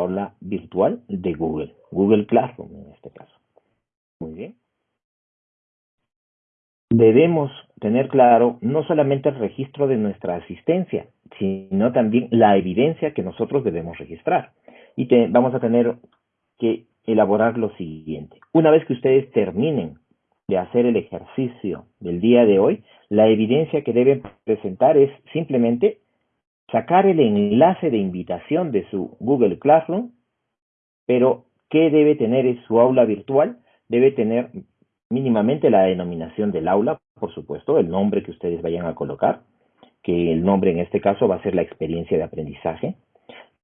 aula virtual de Google, Google Classroom en este caso. Muy bien. Debemos tener claro no solamente el registro de nuestra asistencia, sino también la evidencia que nosotros debemos registrar. Y vamos a tener que elaborar lo siguiente. Una vez que ustedes terminen de hacer el ejercicio del día de hoy, la evidencia que deben presentar es simplemente sacar el enlace de invitación de su Google Classroom, pero ¿qué debe tener en su aula virtual? Debe tener mínimamente la denominación del aula, por supuesto, el nombre que ustedes vayan a colocar, que el nombre en este caso va a ser la experiencia de aprendizaje.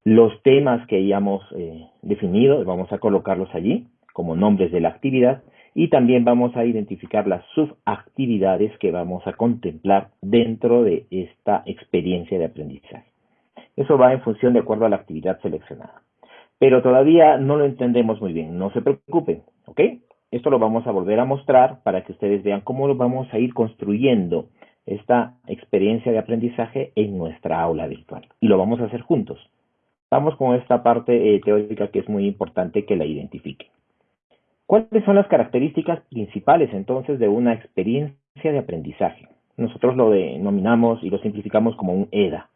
Los temas que hayamos eh, definido, vamos a colocarlos allí como nombres de la actividad y también vamos a identificar las subactividades que vamos a contemplar dentro de esta experiencia de aprendizaje. Eso va en función de acuerdo a la actividad seleccionada. Pero todavía no lo entendemos muy bien, no se preocupen, ¿ok? Esto lo vamos a volver a mostrar para que ustedes vean cómo lo vamos a ir construyendo esta experiencia de aprendizaje en nuestra aula virtual. Y lo vamos a hacer juntos. Vamos con esta parte eh, teórica que es muy importante que la identifiquen. ¿Cuáles son las características principales entonces de una experiencia de aprendizaje? Nosotros lo denominamos y lo simplificamos como un EDA.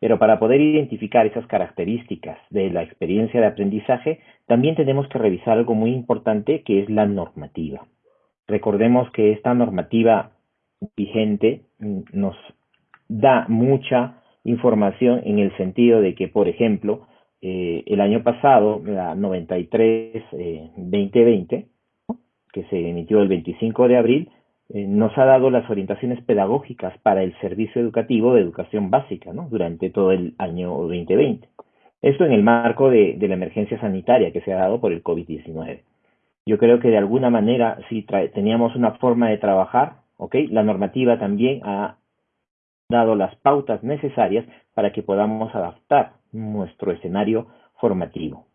Pero para poder identificar esas características de la experiencia de aprendizaje, también tenemos que revisar algo muy importante que es la normativa. Recordemos que esta normativa vigente mm, nos da mucha información en el sentido de que, por ejemplo, eh, el año pasado, la 93-2020, eh, que se emitió el 25 de abril, eh, nos ha dado las orientaciones pedagógicas para el servicio educativo de educación básica ¿no? durante todo el año 2020. Esto en el marco de, la emergencia sanitaria que se ha dado por el COVID-19. Yo creo que de alguna manera, si teníamos una forma de trabajar. La normativa también ha dado las pautas necesarias para que podamos adaptar nuestro escenario formativo.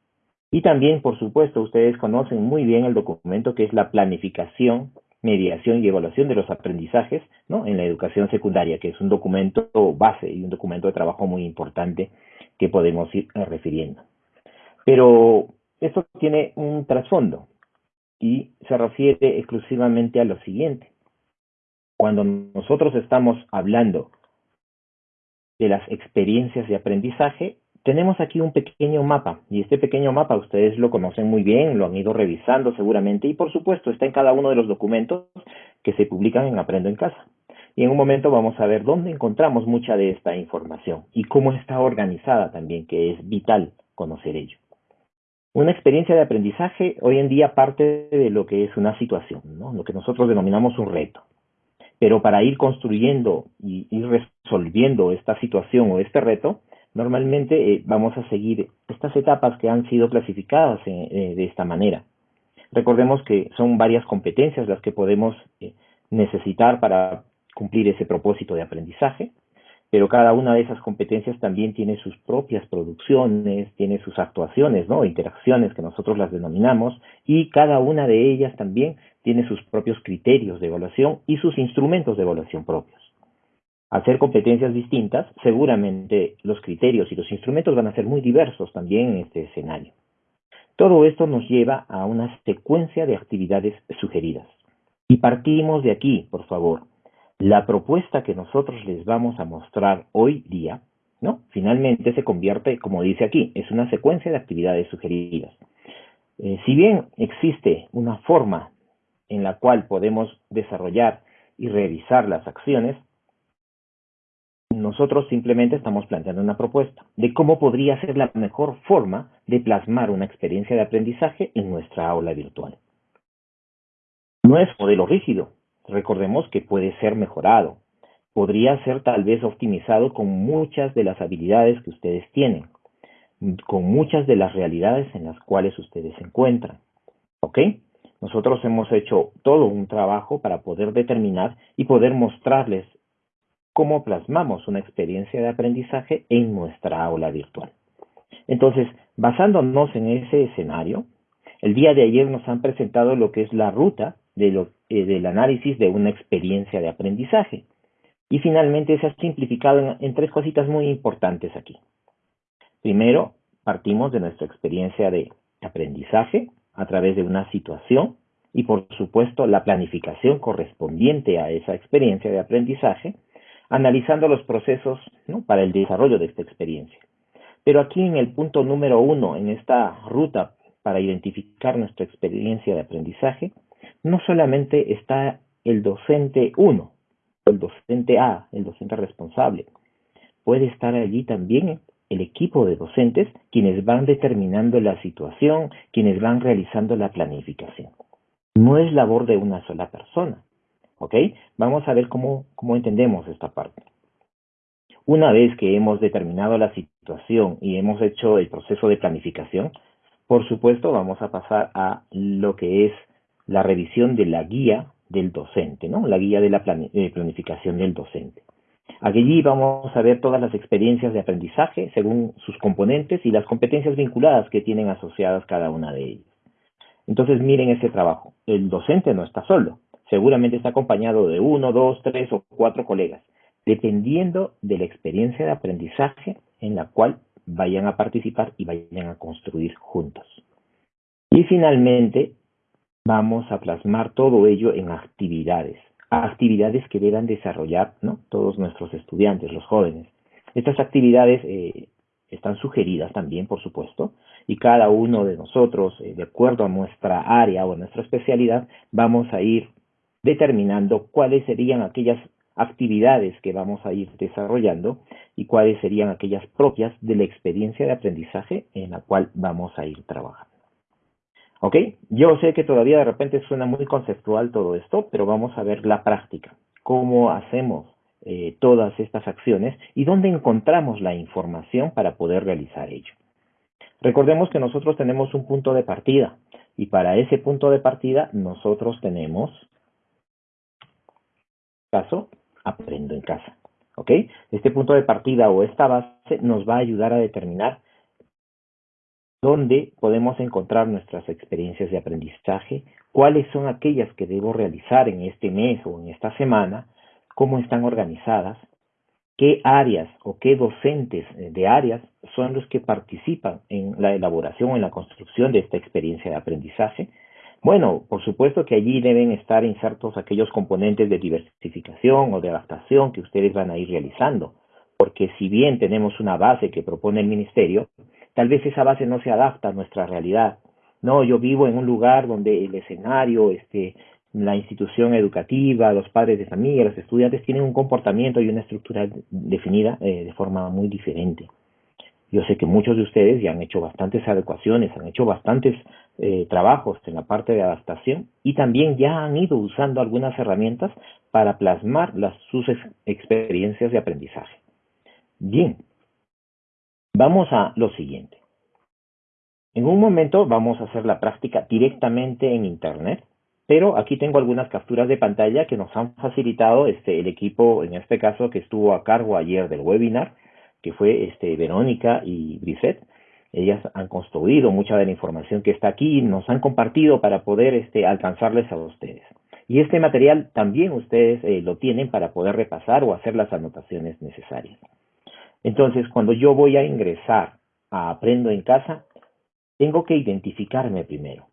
Y también, por supuesto, ustedes conocen muy bien el documento que es la planificación, mediación y evaluación de los aprendizajes ¿no? en la educación secundaria, que es un documento base y un documento de trabajo muy importante que podemos ir refiriendo. Pero esto tiene un trasfondo y se refiere exclusivamente a lo siguiente. Cuando nosotros estamos hablando de las experiencias de aprendizaje, tenemos aquí un pequeño mapa y este pequeño mapa ustedes lo conocen muy bien, lo han ido revisando seguramente y por supuesto está en cada uno de los documentos que se publican en Aprendo en Casa. Y en un momento vamos a ver dónde encontramos mucha de esta información y cómo está organizada también, que es vital conocer ello. Una experiencia de aprendizaje hoy en día parte de lo que es una situación, ¿no? lo que nosotros denominamos un reto. Pero para ir construyendo y ir resolviendo esta situación o este reto, Normalmente eh, vamos a seguir estas etapas que han sido clasificadas eh, eh, de esta manera. Recordemos que son varias competencias las que podemos necesitar para cumplir ese propósito de aprendizaje, pero cada una de esas competencias también tiene sus propias producciones, tiene sus actuaciones, ¿no? interacciones que nosotros las denominamos, y cada una de ellas también tiene sus propios criterios de evaluación y sus instrumentos de evaluación propios hacer competencias distintas, seguramente los criterios y los instrumentos van a ser muy diversos también en este escenario. Todo esto nos lleva a una secuencia de actividades sugeridas. Y partimos de aquí, por favor. La propuesta que nosotros les vamos a mostrar hoy día, ¿no? Finalmente se convierte, como dice aquí, es una secuencia de actividades sugeridas. Eh, si bien existe una forma en la cual podemos desarrollar y revisar las acciones, nosotros simplemente estamos planteando una propuesta de cómo podría ser la mejor forma de plasmar una experiencia de aprendizaje en nuestra aula virtual. No es modelo rígido, recordemos que puede ser mejorado, podría ser tal vez optimizado con muchas de las habilidades que ustedes tienen, con muchas de las realidades en las cuales ustedes se encuentran. ¿Ok? Nosotros hemos hecho todo un trabajo para poder determinar y poder mostrarles cómo plasmamos una experiencia de aprendizaje en nuestra aula virtual. Entonces, basándonos en ese escenario, el día de ayer nos han presentado lo que es la ruta eh, del análisis de una experiencia de aprendizaje. Y finalmente se ha simplificado en tres cositas muy importantes aquí. Primero, partimos de nuestra experiencia de aprendizaje a través de una situación y por supuesto la planificación correspondiente a esa experiencia de aprendizaje, analizando los procesos para el desarrollo de esta experiencia. Pero aquí en el punto número uno, en esta ruta para identificar nuestra experiencia de aprendizaje, no solamente está el docente 1, el docente A, el docente responsable, puede estar allí también el equipo de docentes quienes van determinando la situación, quienes van realizando la planificación. No es labor de una sola persona. ¿Ok? Vamos a ver cómo, cómo entendemos esta parte. Una vez que hemos determinado la situación y hemos hecho el proceso de planificación, por supuesto vamos a pasar a lo que es la revisión de la guía del docente, ¿no? La guía de la planificación del docente. Allí vamos a ver todas las experiencias de aprendizaje según sus componentes y las competencias vinculadas que tienen asociadas cada una de ellas. Entonces miren ese trabajo. El docente no está solo. Seguramente está acompañado de uno, dos, tres o cuatro colegas, dependiendo de la experiencia de aprendizaje en la cual vayan a participar y vayan a construir juntos. Y finalmente, vamos a plasmar todo ello en actividades actividades que deban desarrollar ¿no? todos nuestros estudiantes, los jóvenes. Estas actividades eh, están sugeridas también, por supuesto, y cada uno de nosotros, eh, de acuerdo a nuestra área o a nuestra especialidad, vamos a ir determinando cuáles serían aquellas actividades que vamos a ir desarrollando y cuáles serían aquellas propias de la experiencia de aprendizaje en la cual vamos a ir trabajando. ¿Ok? Yo sé que todavía de repente suena muy conceptual todo esto, pero vamos a ver la práctica. ¿Cómo hacemos eh, todas estas acciones y dónde encontramos la información para poder realizar ello? Recordemos que nosotros tenemos un punto de partida y para ese punto de partida nosotros tenemos caso aprendo en casa. ¿Ok? Este punto de partida o esta base nos va a ayudar a determinar dónde podemos encontrar nuestras experiencias de aprendizaje, cuáles son aquellas que debo realizar en este mes o en esta semana, cómo están organizadas, qué áreas o qué docentes de áreas son los que participan en la elaboración o en la construcción de esta experiencia de aprendizaje. Bueno, por supuesto que allí deben estar insertos aquellos componentes de diversificación o de adaptación que ustedes van a ir realizando, porque si bien tenemos una base que propone el ministerio, Tal vez esa base no se adapta a nuestra realidad. No, yo vivo en un lugar donde el escenario, este, la institución educativa, los padres de familia, los estudiantes tienen un comportamiento y una estructura definida eh, de forma muy diferente. Yo sé que muchos de ustedes ya han hecho bastantes adecuaciones, han hecho bastantes eh, trabajos en la parte de adaptación y también ya han ido usando algunas herramientas para plasmar las, sus experiencias de aprendizaje. Bien, Vamos a lo siguiente. En un momento vamos a hacer la práctica directamente en Internet, pero aquí tengo algunas capturas de pantalla que nos han facilitado este, el equipo, en este caso, que estuvo a cargo ayer del webinar, que fue este, Verónica y Brisette. Ellas han construido mucha de la información que está aquí y nos han compartido para poder este, alcanzarles a ustedes. Y este material también ustedes eh, lo tienen para poder repasar o hacer las anotaciones necesarias. Entonces, cuando yo voy a ingresar a Aprendo en Casa, tengo que identificarme primero.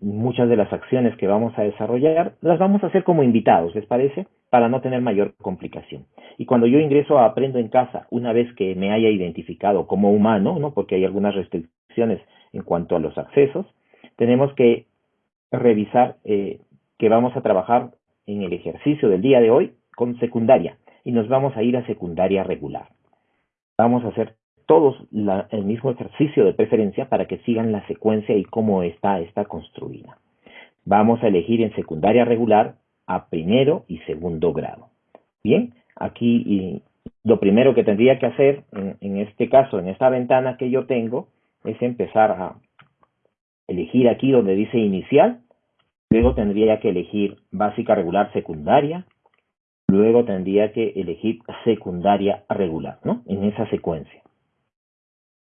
Muchas de las acciones que vamos a desarrollar las vamos a hacer como invitados, ¿les parece? Para no tener mayor complicación. Y cuando yo ingreso a Aprendo en Casa, una vez que me haya identificado como humano, ¿no? porque hay algunas restricciones en cuanto a los accesos, tenemos que revisar eh, que vamos a trabajar en el ejercicio del día de hoy con secundaria y nos vamos a ir a secundaria regular. Vamos a hacer todos el mismo ejercicio de preferencia para que sigan la secuencia y cómo está, está construida. Vamos a elegir en secundaria regular a primero y segundo grado. Bien, aquí lo primero que tendría que hacer en, en este caso, en esta ventana que yo tengo, es empezar a elegir aquí donde dice inicial, luego tendría que elegir básica regular secundaria, Luego tendría que elegir secundaria regular, ¿no? En esa secuencia.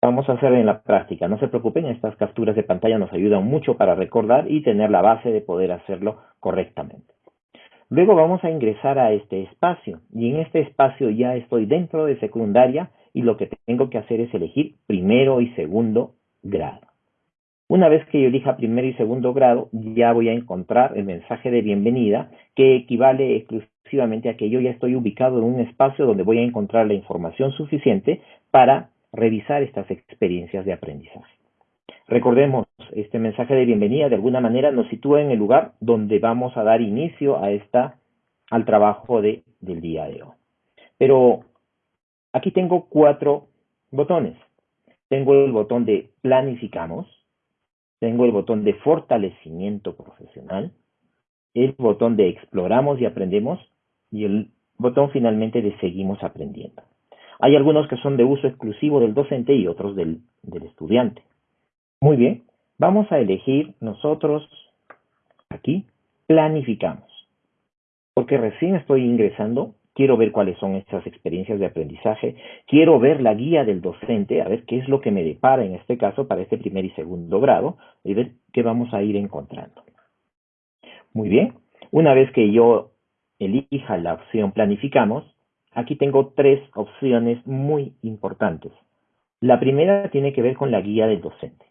Vamos a hacer en la práctica. No se preocupen, estas capturas de pantalla nos ayudan mucho para recordar y tener la base de poder hacerlo correctamente. Luego vamos a ingresar a este espacio y en este espacio ya estoy dentro de secundaria y lo que tengo que hacer es elegir primero y segundo grado. Una vez que yo elija primero y segundo grado, ya voy a encontrar el mensaje de bienvenida que equivale exclusivamente a que yo ya estoy ubicado en un espacio donde voy a encontrar la información suficiente para revisar estas experiencias de aprendizaje. Recordemos, este mensaje de bienvenida de alguna manera nos sitúa en el lugar donde vamos a dar inicio a esta, al trabajo de, del día de hoy. Pero aquí tengo cuatro botones. Tengo el botón de planificamos, tengo el botón de fortalecimiento profesional, el botón de exploramos y aprendemos y el botón finalmente de seguimos aprendiendo. Hay algunos que son de uso exclusivo del docente y otros del, del estudiante. Muy bien, vamos a elegir nosotros aquí, planificamos. Porque recién estoy ingresando, quiero ver cuáles son estas experiencias de aprendizaje, quiero ver la guía del docente, a ver qué es lo que me depara en este caso para este primer y segundo grado, y ver qué vamos a ir encontrando. Muy bien, una vez que yo elija la opción planificamos, aquí tengo tres opciones muy importantes. La primera tiene que ver con la guía del docente.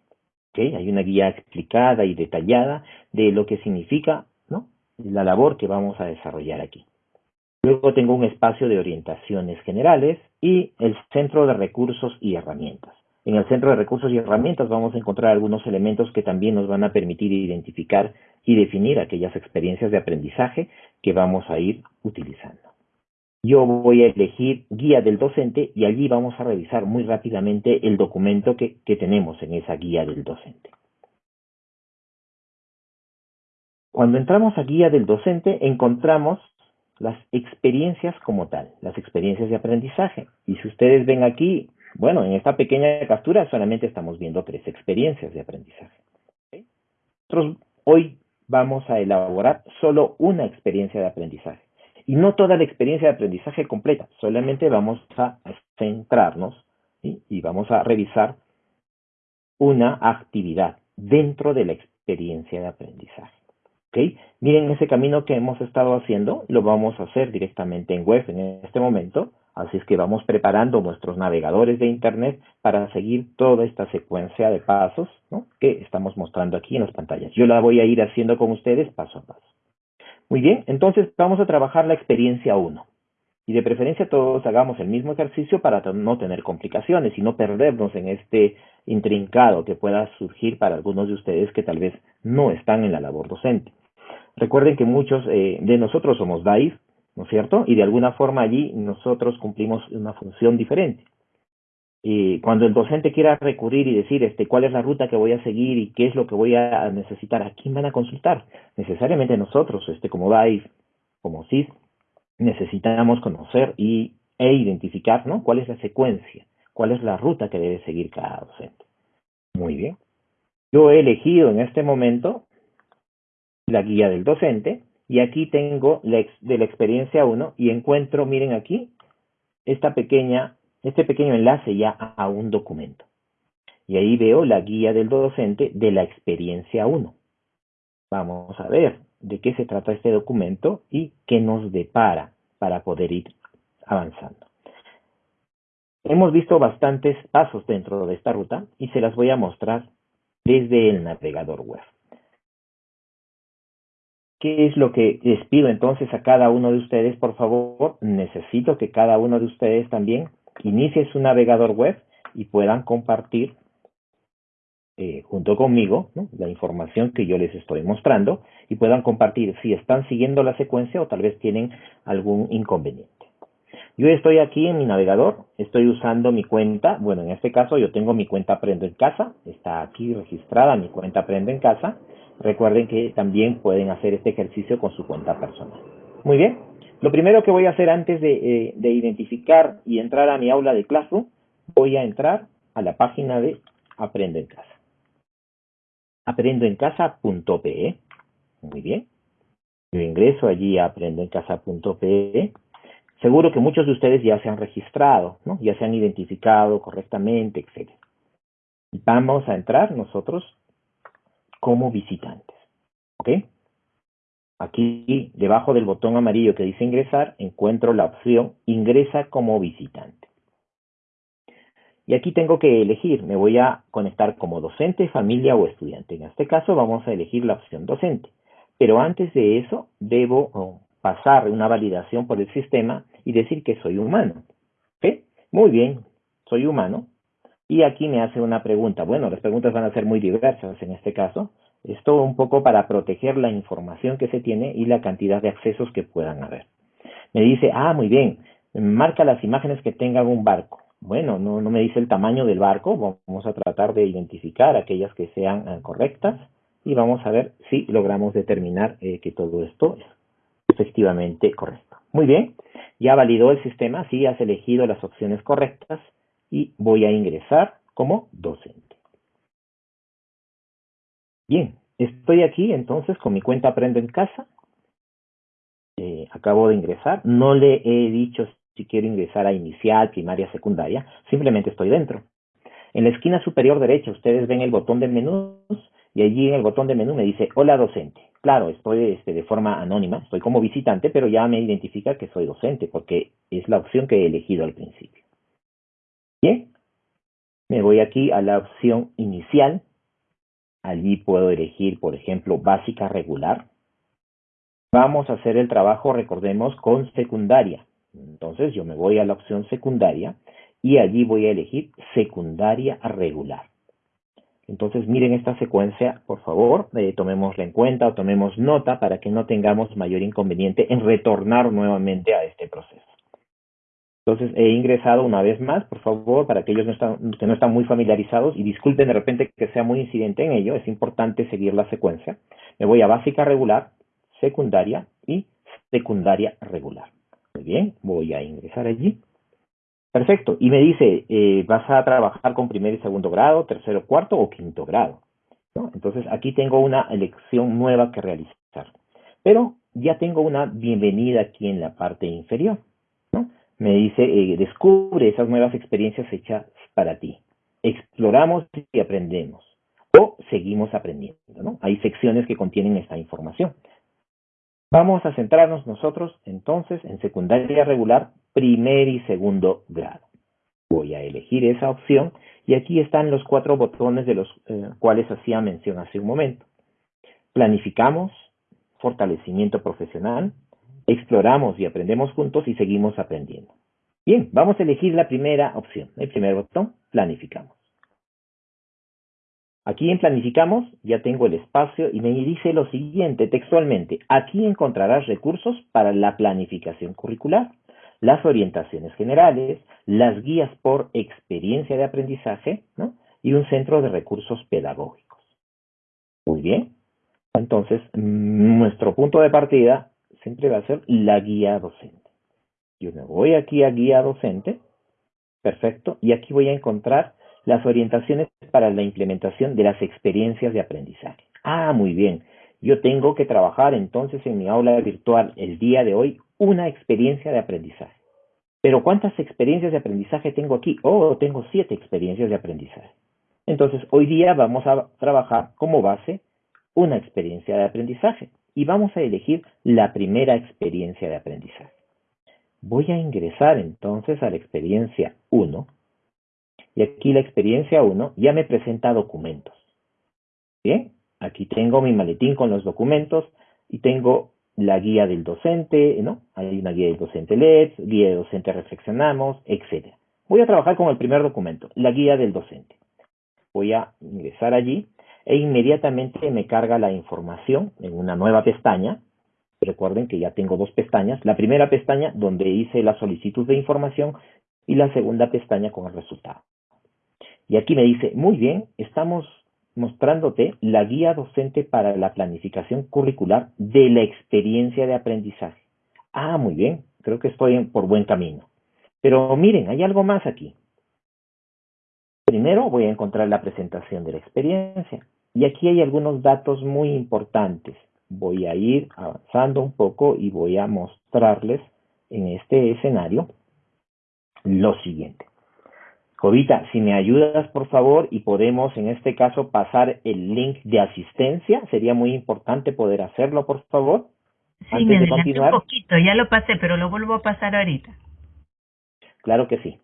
Hay una guía explicada y detallada de lo que significa la labor que vamos a desarrollar aquí. Luego tengo un espacio de orientaciones generales y el centro de recursos y herramientas. En el centro de recursos y herramientas vamos a encontrar algunos elementos que también nos van a permitir identificar y definir aquellas experiencias de aprendizaje que vamos a ir utilizando. Yo voy a elegir guía del docente y allí vamos a revisar muy rápidamente el documento que, tenemos en esa guía del docente. Cuando entramos a guía del docente encontramos las experiencias como tal, las experiencias de aprendizaje. Y si ustedes ven aquí, bueno, en esta pequeña captura solamente estamos viendo tres experiencias de aprendizaje. Nosotros hoy vamos a elaborar solo una experiencia de aprendizaje. Y no toda la experiencia de aprendizaje completa, solamente vamos a centrarnos y vamos a revisar una actividad dentro de la experiencia de aprendizaje. ¿Okay? Miren ese camino que hemos estado haciendo, lo vamos a hacer directamente en web en este momento, así es que vamos preparando nuestros navegadores de Internet para seguir toda esta secuencia de pasos que estamos mostrando aquí en las pantallas. Yo la voy a ir haciendo con ustedes paso a paso. Muy bien, entonces vamos a trabajar la experiencia 1. Y de preferencia todos hagamos el mismo ejercicio para no tener complicaciones y no perdernos en este intrincado que pueda surgir para algunos de ustedes que tal vez no están en la labor docente. Recuerden que muchos eh, de nosotros somos DAIF, ¿no es cierto? Y de alguna forma allí nosotros cumplimos una función diferente. Y cuando el docente quiera recurrir y decir este, cuál es la ruta que voy a seguir y qué es lo que voy a necesitar, ¿a quién van a consultar? Necesariamente nosotros, este, como DAIF, como CIS, necesitamos conocer y, e identificar ¿no? cuál es la secuencia, cuál es la ruta que debe seguir cada docente. Muy bien. Yo he elegido en este momento la guía del docente y aquí tengo la de la experiencia 1 y encuentro, miren aquí, esta pequeña este pequeño enlace ya a un documento. Y ahí veo la guía del docente de la experiencia 1. Vamos a ver de qué se trata este documento y qué nos depara para poder ir avanzando. Hemos visto bastantes pasos dentro de esta ruta y se las voy a mostrar desde el navegador web. ¿Qué es lo que les pido entonces a cada uno de ustedes? Por favor, necesito que cada uno de ustedes también inicie su navegador web y puedan compartir eh, junto conmigo la información que yo les estoy mostrando y puedan compartir si están siguiendo la secuencia o tal vez tienen algún inconveniente. Yo estoy aquí en mi navegador, estoy usando mi cuenta, bueno, en este caso yo tengo mi cuenta Aprendo en Casa, está aquí registrada mi cuenta Aprendo en Casa. Recuerden que también pueden hacer este ejercicio con su cuenta personal. Muy bien, lo primero que voy a hacer antes eh, de, identificar y entrar a mi aula de Classroom, voy a entrar a la página de Aprendo en Casa. aprendoencasa.pe. Muy bien. Yo ingreso allí a aprendoencasa.pe. Seguro que muchos de ustedes ya se han registrado, ¿no? ya se han identificado correctamente, etc. Vamos a entrar nosotros como visitantes. ¿Ok? Aquí, debajo del botón amarillo que dice ingresar, encuentro la opción Ingresa como visitante. Y aquí tengo que elegir, me voy a conectar como docente, familia o estudiante. En este caso vamos a elegir la opción docente. Pero antes de eso, debo oh, pasar una validación por el sistema y decir que soy humano. Muy bien, soy humano. Y aquí me hace una pregunta. Bueno, las preguntas van a ser muy diversas en este caso. Esto un poco para proteger la información que se tiene y la cantidad de accesos que puedan haber. Me dice, ah, muy bien, marca las imágenes que tengan un barco. Bueno, no, me dice el tamaño del barco, vamos a tratar de identificar aquellas que sean eh, correctas y vamos a ver si logramos determinar eh, que todo esto es efectivamente correcto. Muy bien, ya validó el sistema, sí has elegido las opciones correctas y voy a ingresar como docente. Bien, estoy aquí entonces con mi cuenta Aprende en Casa. Eh, acabo de ingresar, no le he dicho si quiero ingresar a inicial, primaria, secundaria, simplemente estoy dentro. En la esquina superior derecha ustedes ven el botón de menús y allí en el botón de menú me dice hola docente. Claro, estoy este, de forma anónima, estoy como visitante, pero ya me identifica que soy docente porque es la opción que he elegido al principio. Bien, me voy aquí a la opción inicial. Allí puedo elegir, por ejemplo, básica regular. Vamos a hacer el trabajo, recordemos, con secundaria. Entonces yo me voy a la opción secundaria y allí voy a elegir secundaria regular. Entonces miren esta secuencia, por favor, eh, tomémosla en cuenta o tomemos nota para que no tengamos mayor inconveniente en retornar nuevamente a este proceso. Entonces he ingresado una vez más, por favor, para aquellos que no están muy familiarizados y disculpen de repente que sea muy incidente en ello, es importante seguir la secuencia. Me voy a básica regular, secundaria y secundaria regular. Muy bien, voy a ingresar allí. Perfecto. Y me dice, eh, ¿vas a trabajar con primer y segundo grado, tercero, cuarto o quinto grado? Entonces aquí tengo una elección nueva que realizar. Pero ya tengo una bienvenida aquí en la parte inferior. Me dice, eh, descubre esas nuevas experiencias hechas para ti. Exploramos y aprendemos. O seguimos aprendiendo. ¿no? Hay secciones que contienen esta información. Vamos a centrarnos nosotros entonces en secundaria regular, primer y segundo grado. Voy a elegir esa opción y aquí están los cuatro botones de los eh, cuales hacía mención hace un momento. Planificamos, fortalecimiento profesional, exploramos y aprendemos juntos y seguimos aprendiendo. Bien, vamos a elegir la primera opción. El primer botón, planificamos. Aquí en Planificamos ya tengo el espacio y me dice lo siguiente textualmente. Aquí encontrarás recursos para la planificación curricular, las orientaciones generales, las guías por experiencia de aprendizaje y un centro de recursos pedagógicos. Muy bien. Entonces, nuestro punto de partida siempre va a ser la guía docente. Yo me voy aquí a guía docente. Perfecto. Y aquí voy a encontrar las orientaciones para la implementación de las experiencias de aprendizaje. Ah, muy bien. Yo tengo que trabajar entonces en mi aula virtual el día de hoy una experiencia de aprendizaje. Pero ¿cuántas experiencias de aprendizaje tengo aquí? Oh, tengo siete experiencias de aprendizaje. Entonces, hoy día vamos a trabajar como base una experiencia de aprendizaje y vamos a elegir la primera experiencia de aprendizaje. Voy a ingresar entonces a la experiencia 1 y aquí la experiencia 1 ya me presenta documentos. Bien, aquí tengo mi maletín con los documentos y tengo la guía del docente, ¿no? Hay una guía del docente LED, guía del docente reflexionamos, etc. Voy a trabajar con el primer documento, la guía del docente. Voy a ingresar allí e inmediatamente me carga la información en una nueva pestaña. Recuerden que ya tengo dos pestañas. La primera pestaña donde hice la solicitud de información y la segunda pestaña con el resultado. Y aquí me dice, muy bien, estamos mostrándote la guía docente para la planificación curricular de la experiencia de aprendizaje. Ah, muy bien, creo que estoy por buen camino. Pero miren, hay algo más aquí. Primero voy a encontrar la presentación de la experiencia. Y aquí hay algunos datos muy importantes. Voy a ir avanzando un poco y voy a mostrarles en este escenario lo siguiente. Jovita, si me ayudas, por favor, y podemos en este caso pasar el link de asistencia, sería muy importante poder hacerlo, por favor. Sí, me adelanté un poquito, ya lo pasé, pero lo vuelvo a pasar ahorita. Claro que sí.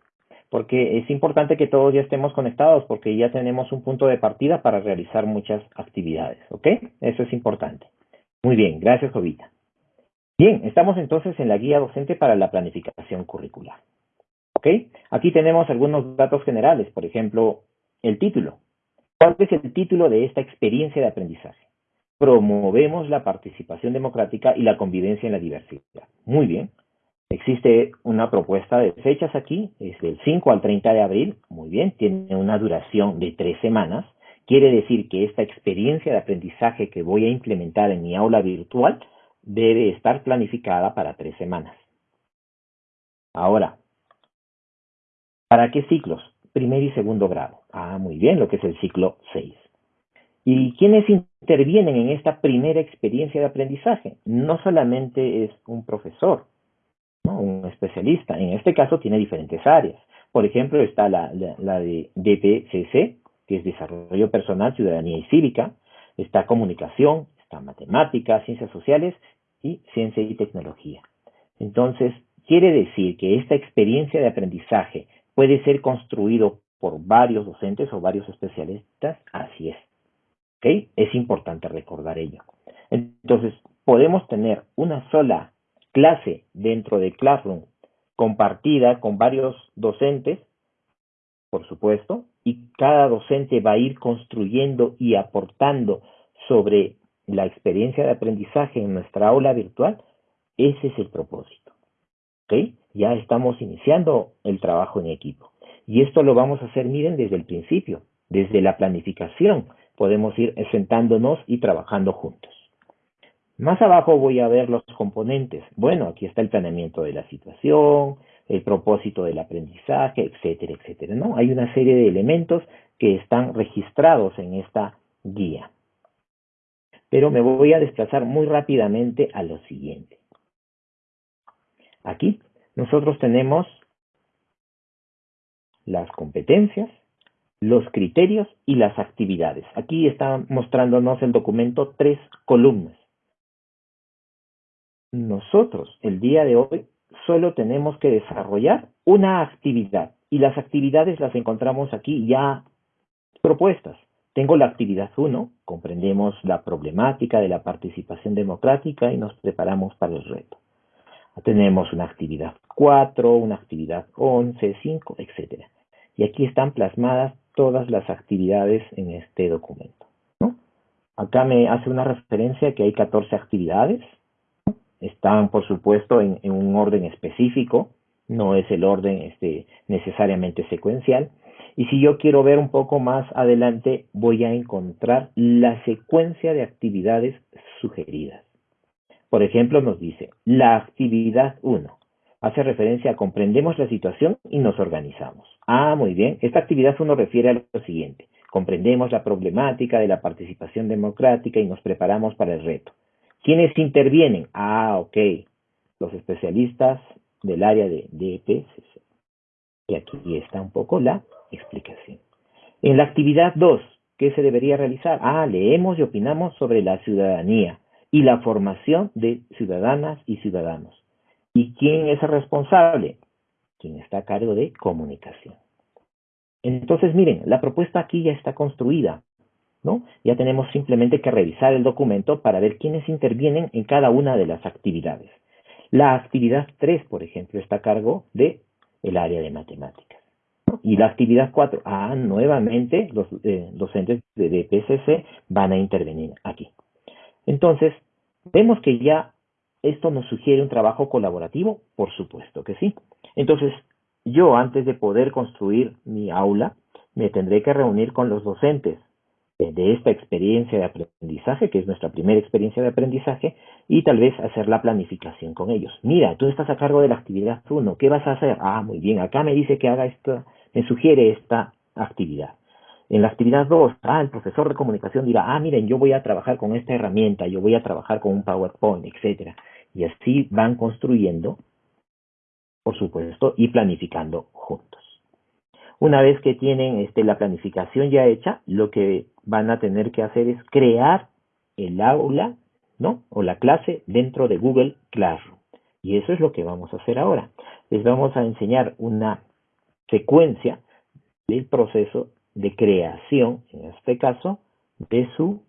Porque es importante que todos ya estemos conectados porque ya tenemos un punto de partida para realizar muchas actividades, ¿ok? Eso es importante. Muy bien, gracias Jovita. Bien, estamos entonces en la guía docente para la planificación curricular. ¿Ok? Aquí tenemos algunos datos generales, por ejemplo, el título. ¿Cuál es el título de esta experiencia de aprendizaje? Promovemos la participación democrática y la convivencia en la diversidad. Muy bien. Existe una propuesta de fechas aquí, es del 5 al 30 de abril, muy bien, tiene una duración de tres semanas. Quiere decir que esta experiencia de aprendizaje que voy a implementar en mi aula virtual debe estar planificada para tres semanas. Ahora, ¿para qué ciclos? Primer y segundo grado. Ah, muy bien, lo que es el ciclo 6. ¿Y quiénes intervienen en esta primera experiencia de aprendizaje? No solamente es un profesor, un especialista. En este caso tiene diferentes áreas. Por ejemplo, está la, de DPCC, que es Desarrollo Personal, Ciudadanía y Cívica. Está Comunicación, está Matemáticas, Ciencias Sociales y Ciencia y Tecnología. Entonces, quiere decir que esta experiencia de aprendizaje puede ser construido por varios docentes o varios especialistas. Así es. ¿Ok? Es importante recordar ello. Entonces, podemos tener una sola clase dentro de Classroom compartida con varios docentes, por supuesto, y cada docente va a ir construyendo y aportando sobre la experiencia de aprendizaje en nuestra aula virtual, ese es el propósito. Ya estamos iniciando el trabajo en equipo. Y esto lo vamos a hacer, miren, desde el principio, desde la planificación. Podemos ir sentándonos y trabajando juntos. Más abajo voy a ver los componentes. Bueno, aquí está el planeamiento de la situación, el propósito del aprendizaje, etcétera, etcétera. ¿no? Hay una serie de elementos que están registrados en esta guía. Pero me voy a desplazar muy rápidamente a lo siguiente. Aquí nosotros tenemos las competencias, los criterios y las actividades. Aquí está mostrándonos el documento tres columnas. Nosotros, el día de hoy, solo tenemos que desarrollar una actividad y las actividades las encontramos aquí ya propuestas. Tengo la actividad 1, comprendemos la problemática de la participación democrática y nos preparamos para el reto. Tenemos una actividad 4, una actividad 11, 5, etc. Y aquí están plasmadas todas las actividades en este documento. Acá me hace una referencia que hay 14 actividades, están, por supuesto, en, un orden específico, no es el orden este, necesariamente secuencial. Y si yo quiero ver un poco más adelante, voy a encontrar la secuencia de actividades sugeridas. Por ejemplo, nos dice, la actividad 1 hace referencia a comprendemos la situación y nos organizamos. Ah, muy bien. Esta actividad 1 refiere a lo siguiente. Comprendemos la problemática de la participación democrática y nos preparamos para el reto. ¿Quiénes intervienen? Ah, ok. Los especialistas del área de DPCC. Y aquí está un poco la explicación. En la actividad 2, ¿qué se debería realizar? Ah, leemos y opinamos sobre la ciudadanía y la formación de ciudadanas y ciudadanos. ¿Y quién es el responsable? Quien está a cargo de comunicación. Entonces, miren, la propuesta aquí ya está construida. Ya tenemos simplemente que revisar el documento para ver quiénes intervienen en cada una de las actividades. La actividad 3, por ejemplo, está a cargo de el área de matemáticas. Y la actividad 4, ah, nuevamente los eh, docentes de DPCC van a intervenir aquí. Entonces, vemos que ya esto nos sugiere un trabajo colaborativo, por supuesto que sí. Entonces, yo antes de poder construir mi aula, me tendré que reunir con los docentes de esta experiencia de aprendizaje, que es nuestra primera experiencia de aprendizaje, y tal vez hacer la planificación con ellos. Mira, tú estás a cargo de la actividad 1, ¿qué vas a hacer? Ah, muy bien, acá me dice que haga esto, me sugiere esta actividad. En la actividad 2, ah, el profesor de comunicación dirá, ah, miren, yo voy a trabajar con esta herramienta, yo voy a trabajar con un PowerPoint, etcétera. Y así van construyendo, por supuesto, y planificando juntos. Una vez que tienen este, la planificación ya hecha, lo que van a tener que hacer es crear el aula, ¿no? O la clase dentro de Google Classroom. Y eso es lo que vamos a hacer ahora. Les vamos a enseñar una secuencia del proceso de creación, en este caso, de su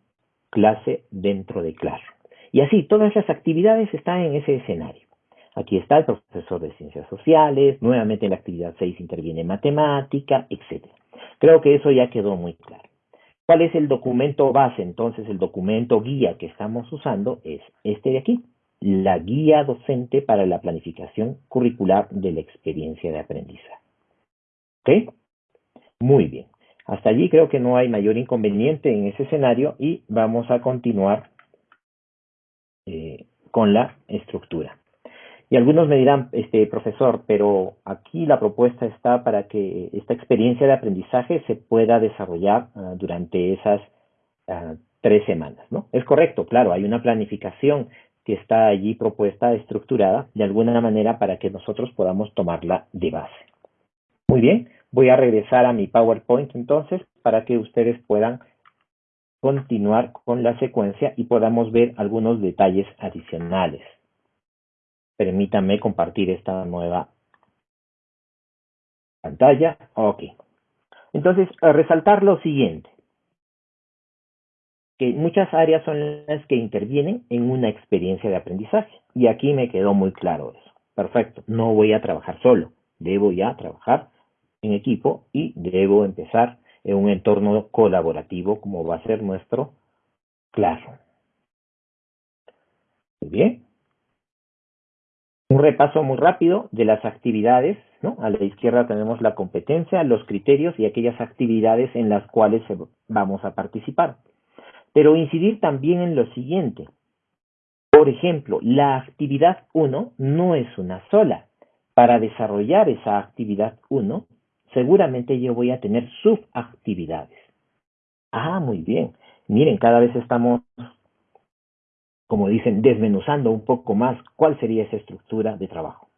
clase dentro de Classroom. Y así, todas las actividades están en ese escenario. Aquí está el profesor de ciencias sociales, nuevamente en la actividad 6 interviene matemática, etc. Creo que eso ya quedó muy claro. ¿Cuál es el documento base? Entonces, el documento guía que estamos usando es este de aquí, la guía docente para la planificación curricular de la experiencia de aprendizaje. ¿Ok? Muy bien. Hasta allí creo que no hay mayor inconveniente en ese escenario y vamos a continuar eh, con la estructura. Y algunos me dirán, este profesor, pero aquí la propuesta está para que esta experiencia de aprendizaje se pueda desarrollar uh, durante esas uh, tres semanas, ¿no? Es correcto, claro, hay una planificación que está allí propuesta, estructurada, de alguna manera para que nosotros podamos tomarla de base. Muy bien, voy a regresar a mi PowerPoint entonces para que ustedes puedan continuar con la secuencia y podamos ver algunos detalles adicionales. Permítanme compartir esta nueva pantalla. Ok. Entonces, resaltar lo siguiente. Que muchas áreas son las que intervienen en una experiencia de aprendizaje. Y aquí me quedó muy claro eso. Perfecto. No voy a trabajar solo. Debo ya trabajar en equipo y debo empezar en un entorno colaborativo como va a ser nuestro claro. Muy bien. Un repaso muy rápido de las actividades, ¿no? A la izquierda tenemos la competencia, los criterios y aquellas actividades en las cuales vamos a participar. Pero incidir también en lo siguiente. Por ejemplo, la actividad 1 no es una sola. Para desarrollar esa actividad 1, seguramente yo voy a tener subactividades. Ah, muy bien. Miren, cada vez estamos como dicen, desmenuzando un poco más cuál sería esa estructura de trabajo.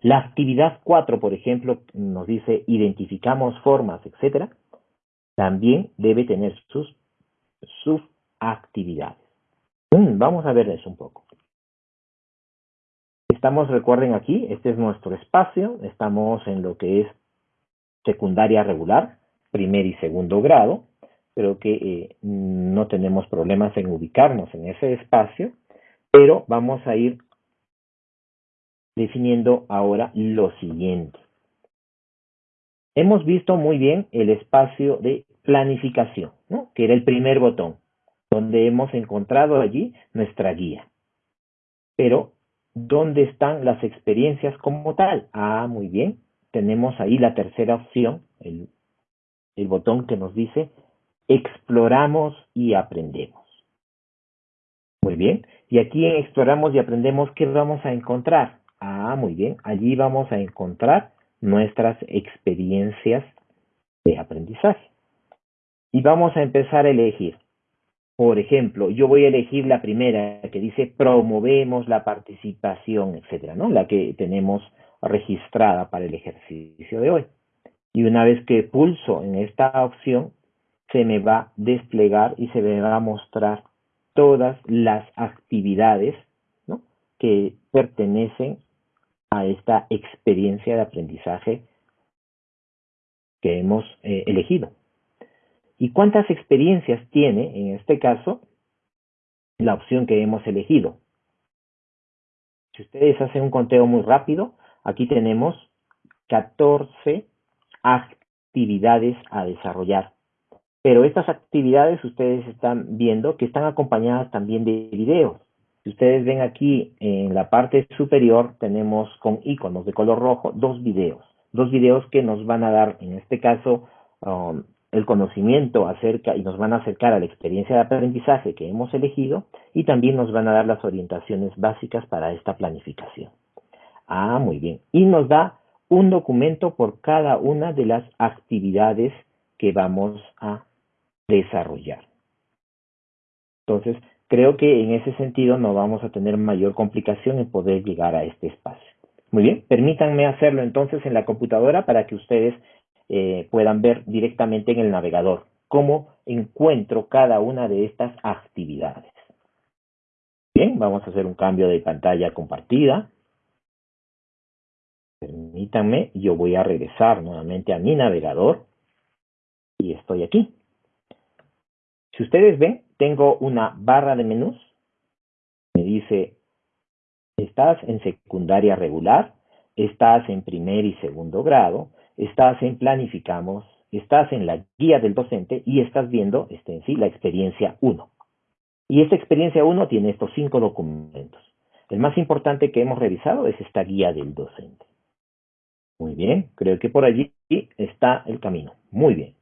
La actividad 4, por ejemplo, nos dice identificamos formas, etcétera, también debe tener sus subactividades. Mm, vamos a ver eso un poco. Estamos, recuerden aquí, este es nuestro espacio, estamos en lo que es secundaria regular, primer y segundo grado, creo que eh, no tenemos problemas en ubicarnos en ese espacio, pero vamos a ir definiendo ahora lo siguiente. Hemos visto muy bien el espacio de planificación, ¿no? que era el primer botón, donde hemos encontrado allí nuestra guía. Pero, ¿dónde están las experiencias como tal? Ah, muy bien. Tenemos ahí la tercera opción, el, el botón que nos dice exploramos y aprendemos. Muy bien. Y aquí en exploramos y aprendemos, ¿qué vamos a encontrar? Ah, muy bien. Allí vamos a encontrar nuestras experiencias de aprendizaje. Y vamos a empezar a elegir. Por ejemplo, yo voy a elegir la primera que dice promovemos la participación, etcétera, ¿no? La que tenemos registrada para el ejercicio de hoy. Y una vez que pulso en esta opción, se me va a desplegar y se me va a mostrar todas las actividades que pertenecen a esta experiencia de aprendizaje que hemos eh, elegido. ¿Y cuántas experiencias tiene, en este caso, la opción que hemos elegido? Si ustedes hacen un conteo muy rápido, aquí tenemos 14 actividades a desarrollar. Pero estas actividades ustedes están viendo que están acompañadas también de videos. Si ustedes ven aquí en la parte superior tenemos con iconos de color rojo dos videos. Dos videos que nos van a dar, en este caso, um, el conocimiento acerca y nos van a acercar a la experiencia de aprendizaje que hemos elegido y también nos van a dar las orientaciones básicas para esta planificación. Ah, muy bien. Y nos da un documento por cada una de las actividades que vamos a desarrollar. Entonces, creo que en ese sentido no vamos a tener mayor complicación en poder llegar a este espacio. Muy bien, permítanme hacerlo entonces en la computadora para que ustedes eh, puedan ver directamente en el navegador cómo encuentro cada una de estas actividades. Bien, vamos a hacer un cambio de pantalla compartida. Permítanme yo voy a regresar nuevamente a mi navegador y estoy aquí. Si ustedes ven, tengo una barra de menús. Me dice, estás en secundaria regular, estás en primer y segundo grado, estás en planificamos, estás en la guía del docente y estás viendo este, en sí la experiencia 1. Y esta experiencia 1 tiene estos cinco documentos. El más importante que hemos revisado es esta guía del docente. Muy bien, creo que por allí está el camino. Muy bien.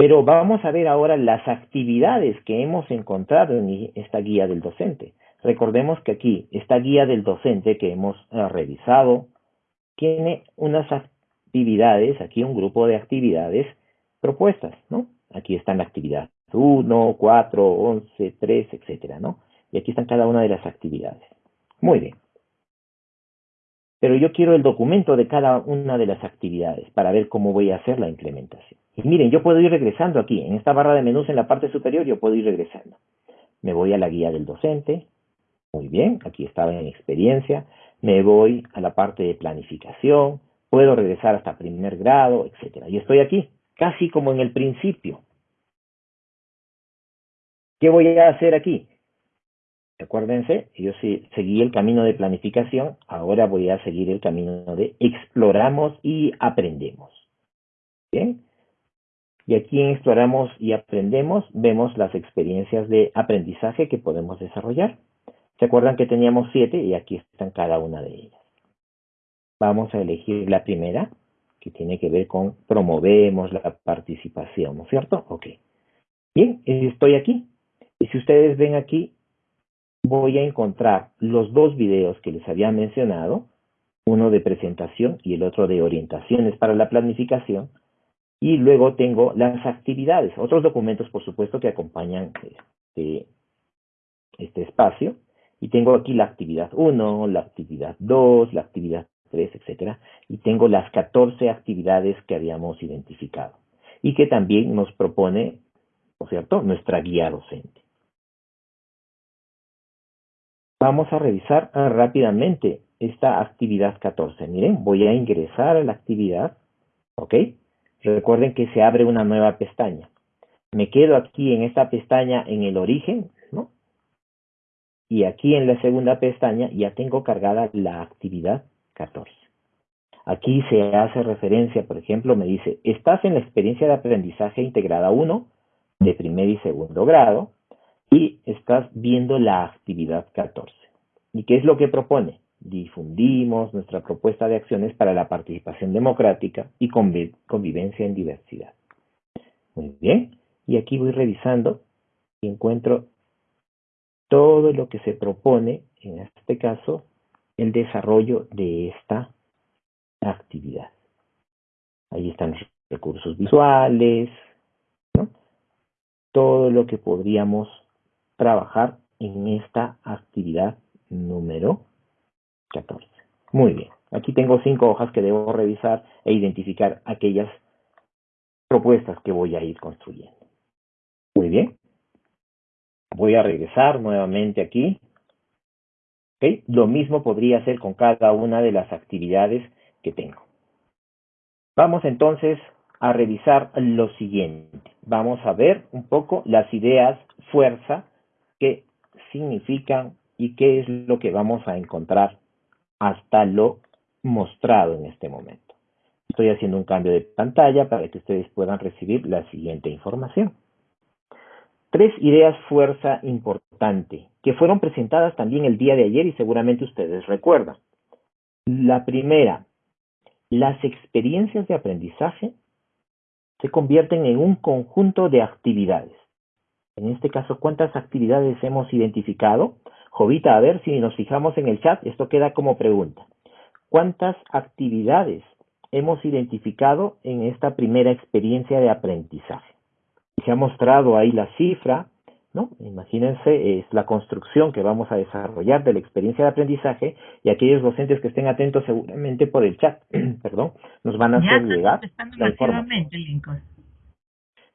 Pero vamos a ver ahora las actividades que hemos encontrado en esta guía del docente. Recordemos que aquí, esta guía del docente que hemos eh, revisado, tiene unas actividades, aquí un grupo de actividades propuestas, ¿no? Aquí están la actividad 1, 4, 11, 3, etcétera, ¿no? Y aquí están cada una de las actividades. Muy bien. Pero yo quiero el documento de cada una de las actividades para ver cómo voy a hacer la implementación. Y miren, yo puedo ir regresando aquí, en esta barra de menús en la parte superior, yo puedo ir regresando. Me voy a la guía del docente. Muy bien, aquí estaba en experiencia. Me voy a la parte de planificación. Puedo regresar hasta primer grado, etcétera. Y estoy aquí, casi como en el principio. ¿Qué voy a hacer aquí? Acuérdense, yo seguí el camino de planificación, ahora voy a seguir el camino de exploramos y aprendemos. Bien, y aquí en exploramos y aprendemos vemos las experiencias de aprendizaje que podemos desarrollar. ¿Se acuerdan que teníamos siete y aquí están cada una de ellas? Vamos a elegir la primera, que tiene que ver con promovemos la participación, ¿no es cierto? Ok. Bien, estoy aquí. Y si ustedes ven aquí, voy a encontrar los dos videos que les había mencionado, uno de presentación y el otro de orientaciones para la planificación, y luego tengo las actividades, otros documentos por supuesto que acompañan este, este espacio, y tengo aquí la actividad 1, la actividad 2, la actividad 3, etcétera, y tengo las 14 actividades que habíamos identificado y que también nos propone, por cierto, nuestra guía docente. Vamos a revisar ah, rápidamente esta actividad 14. Miren, voy a ingresar a la actividad, ¿ok? Recuerden que se abre una nueva pestaña. Me quedo aquí en esta pestaña en el origen, ¿no? Y aquí en la segunda pestaña ya tengo cargada la actividad 14. Aquí se hace referencia, por ejemplo, me dice, estás en la experiencia de aprendizaje integrada 1 de primer y segundo grado, y estás viendo la actividad 14. ¿Y qué es lo que propone? Difundimos nuestra propuesta de acciones para la participación democrática y convivencia en diversidad. Muy bien, y aquí voy revisando y encuentro todo lo que se propone, en este caso, el desarrollo de esta actividad. Ahí están los recursos visuales, todo lo que podríamos trabajar en esta actividad número 14. Muy bien. Aquí tengo cinco hojas que debo revisar e identificar aquellas propuestas que voy a ir construyendo. Muy bien. Voy a regresar nuevamente aquí. Lo mismo podría hacer con cada una de las actividades que tengo. Vamos entonces a revisar lo siguiente. Vamos a ver un poco las ideas fuerza qué significan y qué es lo que vamos a encontrar hasta lo mostrado en este momento. Estoy haciendo un cambio de pantalla para que ustedes puedan recibir la siguiente información. Tres ideas fuerza importante que fueron presentadas también el día de ayer y seguramente ustedes recuerdan. La primera, las experiencias de aprendizaje se convierten en un conjunto de actividades en este caso, ¿cuántas actividades hemos identificado? Jovita, a ver si nos fijamos en el chat, esto queda como pregunta. ¿Cuántas actividades hemos identificado en esta primera experiencia de aprendizaje? Se ha mostrado ahí la cifra, ¿no? Imagínense, es la construcción que vamos a desarrollar de la experiencia de aprendizaje y aquellos docentes que estén atentos seguramente por el chat, perdón, nos van a hacer llegar la información.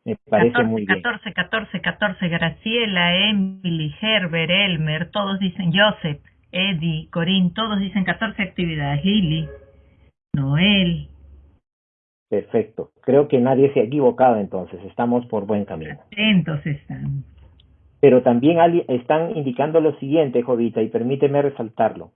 Me parece 14, muy bien. 14, 14, 14, Graciela, Emily, Herbert, Elmer, todos dicen Joseph, Eddie, Corín, todos dicen 14 actividades. Lili. Noel. Perfecto. Creo que nadie se ha equivocado entonces. Estamos por buen camino. Atentos están. Pero también están indicando lo siguiente, Jovita, y permíteme resaltarlo.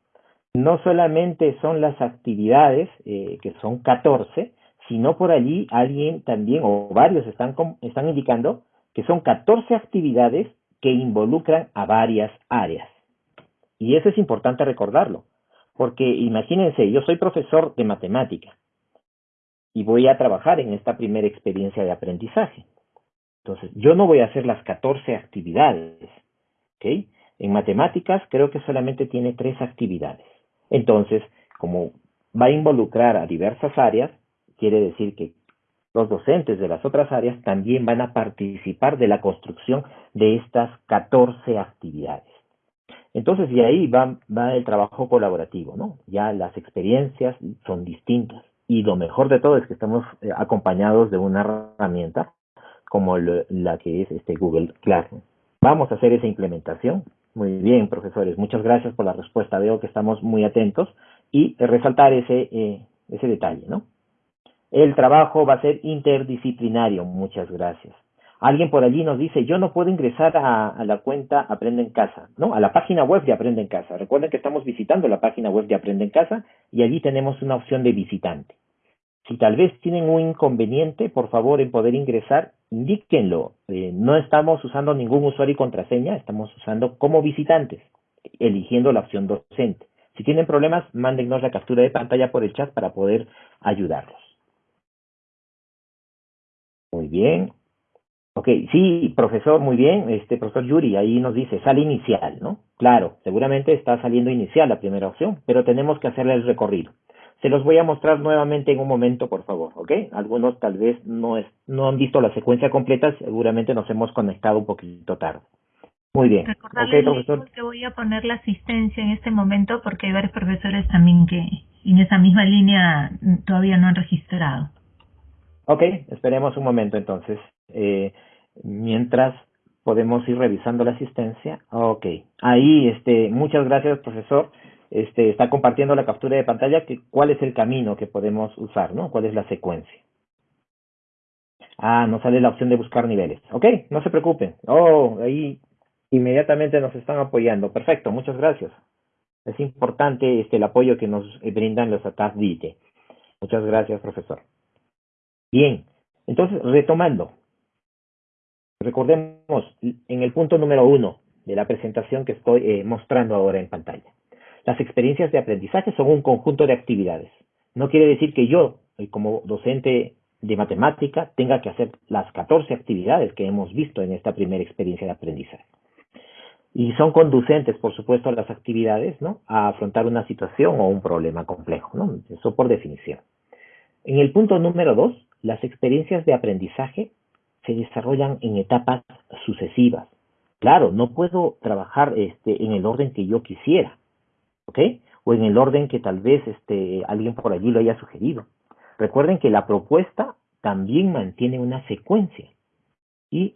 No solamente son las actividades, eh, que son 14, sino por allí alguien también, o varios están, están indicando que son 14 actividades que involucran a varias áreas. Y eso es importante recordarlo, porque imagínense, yo soy profesor de matemática y voy a trabajar en esta primera experiencia de aprendizaje. Entonces, yo no voy a hacer las 14 actividades. En matemáticas creo que solamente tiene tres actividades. Entonces, como va a involucrar a diversas áreas, quiere decir que los docentes de las otras áreas también van a participar de la construcción de estas 14 actividades. Entonces, de ahí va, el trabajo colaborativo, ¿no? Ya las experiencias son distintas. Y lo mejor de todo es que estamos eh, acompañados de una herramienta como la que es este Google Classroom. Vamos a hacer esa implementación. Muy bien, profesores, muchas gracias por la respuesta. Veo que estamos muy atentos y resaltar ese, eh, ese detalle, ¿no? El trabajo va a ser interdisciplinario. Muchas gracias. Alguien por allí nos dice, yo no puedo ingresar a, la cuenta Aprende en Casa, ¿no? A la página web de Aprende en Casa. Recuerden que estamos visitando la página web de Aprende en Casa y allí tenemos una opción de visitante. Si tal vez tienen un inconveniente, por favor, en poder ingresar, indíquenlo. Eh, no estamos usando ningún usuario y contraseña, estamos usando como visitantes, eligiendo la opción docente. Si tienen problemas, mándennos la captura de pantalla por el chat para poder ayudarlos. Muy bien. Ok, sí, profesor, muy bien. Este profesor Yuri ahí nos dice, sale inicial, ¿no? Claro, seguramente está saliendo inicial la primera opción, pero tenemos que hacerle el recorrido. Se los voy a mostrar nuevamente en un momento, por favor, ¿ok? Algunos tal vez no, es, no han visto la secuencia completa, seguramente nos hemos conectado un poquito tarde. Muy bien. Recordarles profesor. que voy a poner la asistencia en este momento porque hay varios profesores también que en esa misma línea todavía no han registrado. Ok, esperemos un momento entonces. Eh, mientras podemos ir revisando la asistencia. Ok, ahí, este, muchas gracias, profesor este, está compartiendo la captura de pantalla, que, cuál es el camino que podemos usar, ¿no? ¿Cuál es la secuencia? Ah, no sale la opción de buscar niveles. Ok, no se preocupen. Oh, ahí inmediatamente nos están apoyando. Perfecto, muchas gracias. Es importante este, el apoyo que nos brindan los ATAS DITE. Muchas gracias, profesor. Bien, entonces, retomando. Recordemos en el punto número uno de la presentación que estoy eh, mostrando ahora en pantalla. Las experiencias de aprendizaje son un conjunto de actividades. No quiere decir que yo, eh, como docente de matemática, tenga que hacer las 14 actividades que hemos visto en esta primera experiencia de aprendizaje. Y son conducentes, por supuesto, a las actividades, ¿no? A afrontar una situación o un problema complejo, ¿no? Eso por definición. En el punto número dos, las experiencias de aprendizaje se desarrollan en etapas sucesivas. Claro, no puedo trabajar este, en el orden que yo quisiera. ¿ok? O en el orden que tal vez este, alguien por allí lo haya sugerido. Recuerden que la propuesta también mantiene una secuencia y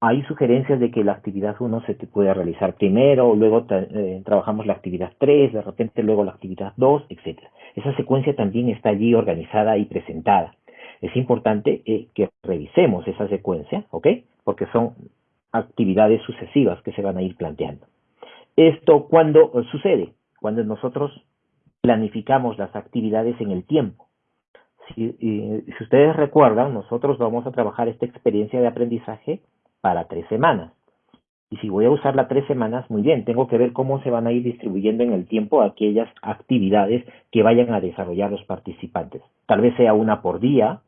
hay sugerencias de que la actividad 1 se puede realizar primero, luego eh, trabajamos la actividad 3, de repente luego la actividad 2, etc. Esa secuencia también está allí organizada y presentada. Es importante eh, que revisemos esa secuencia, ¿ok? Porque son actividades sucesivas que se van a ir planteando. Esto cuando sucede, cuando nosotros planificamos las actividades en el tiempo. Si, si ustedes recuerdan, nosotros vamos a trabajar esta experiencia de aprendizaje para tres semanas. Y si voy a usarla tres semanas, muy bien, tengo que ver cómo se van a ir distribuyendo en el tiempo aquellas actividades que vayan a desarrollar los participantes. Tal vez sea una por día,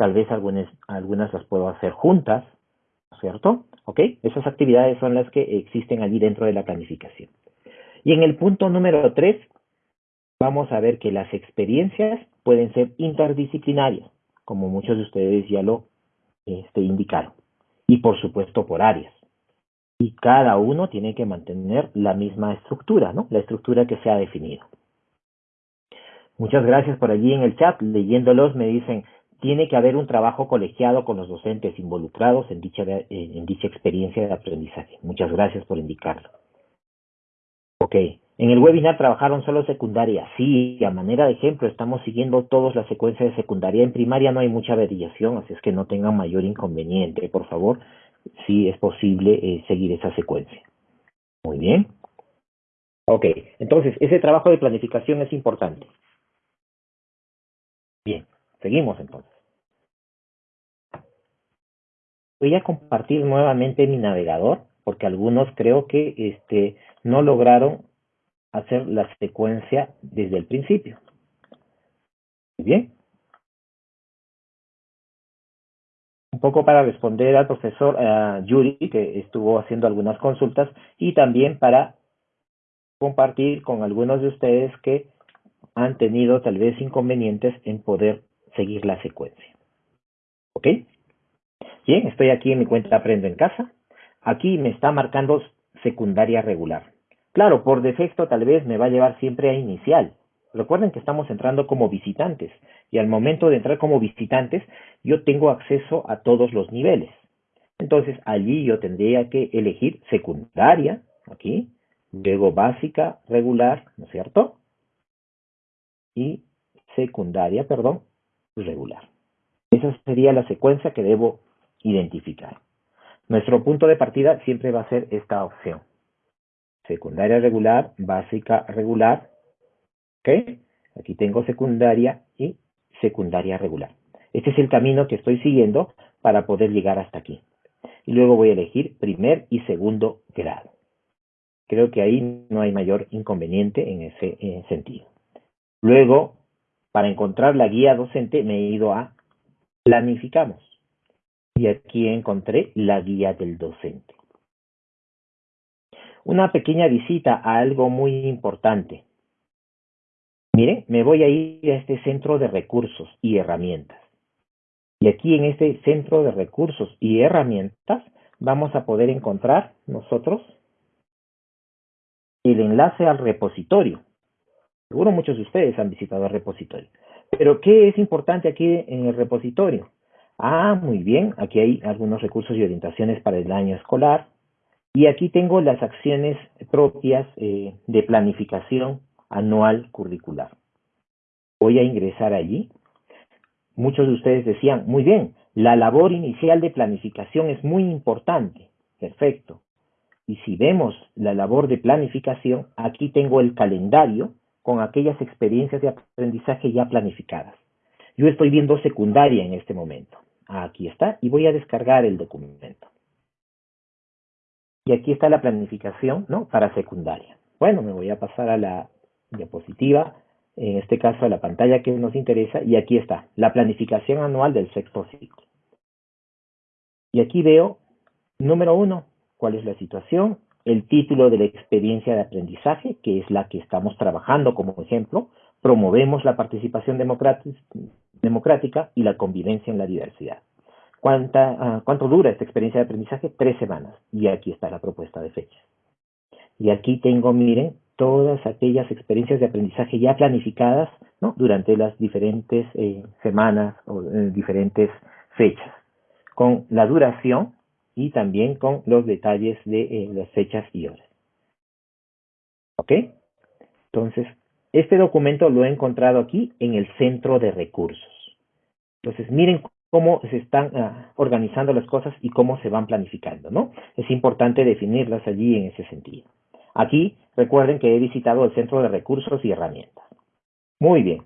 tal vez algunas, las puedo hacer juntas, ¿cierto? ¿Ok? Esas actividades son las que existen allí dentro de la planificación. Y en el punto número tres, vamos a ver que las experiencias pueden ser interdisciplinarias, como muchos de ustedes ya lo este, indicaron, y por supuesto por áreas. Y cada uno tiene que mantener la misma estructura, ¿no? La estructura que se ha definido. Muchas gracias por allí en el chat. Leyéndolos me dicen, tiene que haber un trabajo colegiado con los docentes involucrados en dicha, en dicha experiencia de aprendizaje. Muchas gracias por indicarlo. Ok, en el webinar trabajaron solo secundaria. Sí, a manera de ejemplo, estamos siguiendo todas las secuencias de secundaria. En primaria no hay mucha variación, así es que no tengan mayor inconveniente. Por favor, si es posible eh, seguir esa secuencia. Muy bien. Ok, entonces ese trabajo de planificación es importante. Bien, seguimos entonces. Voy a compartir nuevamente mi navegador porque algunos creo que este, no lograron hacer la secuencia desde el principio. Muy bien. Un poco para responder al profesor Yuri, que estuvo haciendo algunas consultas, y también para compartir con algunos de ustedes que han tenido tal vez inconvenientes en poder seguir la secuencia. ¿Ok? Bien, estoy aquí en mi cuenta Aprendo en Casa. Aquí me está marcando secundaria regular. Claro, por defecto tal vez me va a llevar siempre a inicial. Recuerden que estamos entrando como visitantes y al momento de entrar como visitantes yo tengo acceso a todos los niveles. Entonces allí yo tendría que elegir secundaria, aquí, luego básica, regular, ¿no es cierto? Y secundaria, perdón, regular. Esa sería la secuencia que debo identificar. Nuestro punto de partida siempre va a ser esta opción. Secundaria regular, básica regular. ¿Ok? Aquí tengo secundaria y secundaria regular. Este es el camino que estoy siguiendo para poder llegar hasta aquí. Y luego voy a elegir primer y segundo grado. Creo que ahí no hay mayor inconveniente en ese sentido. Luego, para encontrar la guía docente, me he ido a planificamos. Y aquí encontré la guía del docente. Una pequeña visita a algo muy importante. Miren, me voy a ir a este centro de recursos y herramientas. Y aquí en este centro de recursos y herramientas vamos a poder encontrar nosotros el enlace al repositorio. Seguro muchos de ustedes han visitado el repositorio. Pero ¿qué es importante aquí en el repositorio? Ah, muy bien, aquí hay algunos recursos y orientaciones para el año escolar. Y aquí tengo las acciones propias eh, de planificación anual curricular. Voy a ingresar allí. Muchos de ustedes decían, muy bien, la labor inicial de planificación es muy importante. Perfecto. Y si vemos la labor de planificación, aquí tengo el calendario con aquellas experiencias de aprendizaje ya planificadas. Yo estoy viendo secundaria en este momento. Aquí está, y voy a descargar el documento. Y aquí está la planificación, ¿no? Para secundaria. Bueno, me voy a pasar a la diapositiva, en este caso a la pantalla que nos interesa, y aquí está, la planificación anual del sexto ciclo. Y aquí veo, número uno, cuál es la situación, el título de la experiencia de aprendizaje, que es la que estamos trabajando como ejemplo, promovemos la participación democrática y la convivencia en la diversidad. Ah, ¿Cuánto dura esta experiencia de aprendizaje? Tres semanas. Y aquí está la propuesta de fecha. Y aquí tengo, miren, todas aquellas experiencias de aprendizaje ya planificadas ¿no? durante las diferentes eh, semanas o eh, diferentes fechas, con la duración y también con los detalles de eh, las fechas y horas. ¿Ok? Entonces, este documento lo he encontrado aquí en el centro de recursos. Entonces, miren cómo se están ah, organizando las cosas y cómo se van planificando, ¿no? Es importante definirlas allí en ese sentido. Aquí, recuerden que he visitado el centro de recursos y herramientas. Muy bien.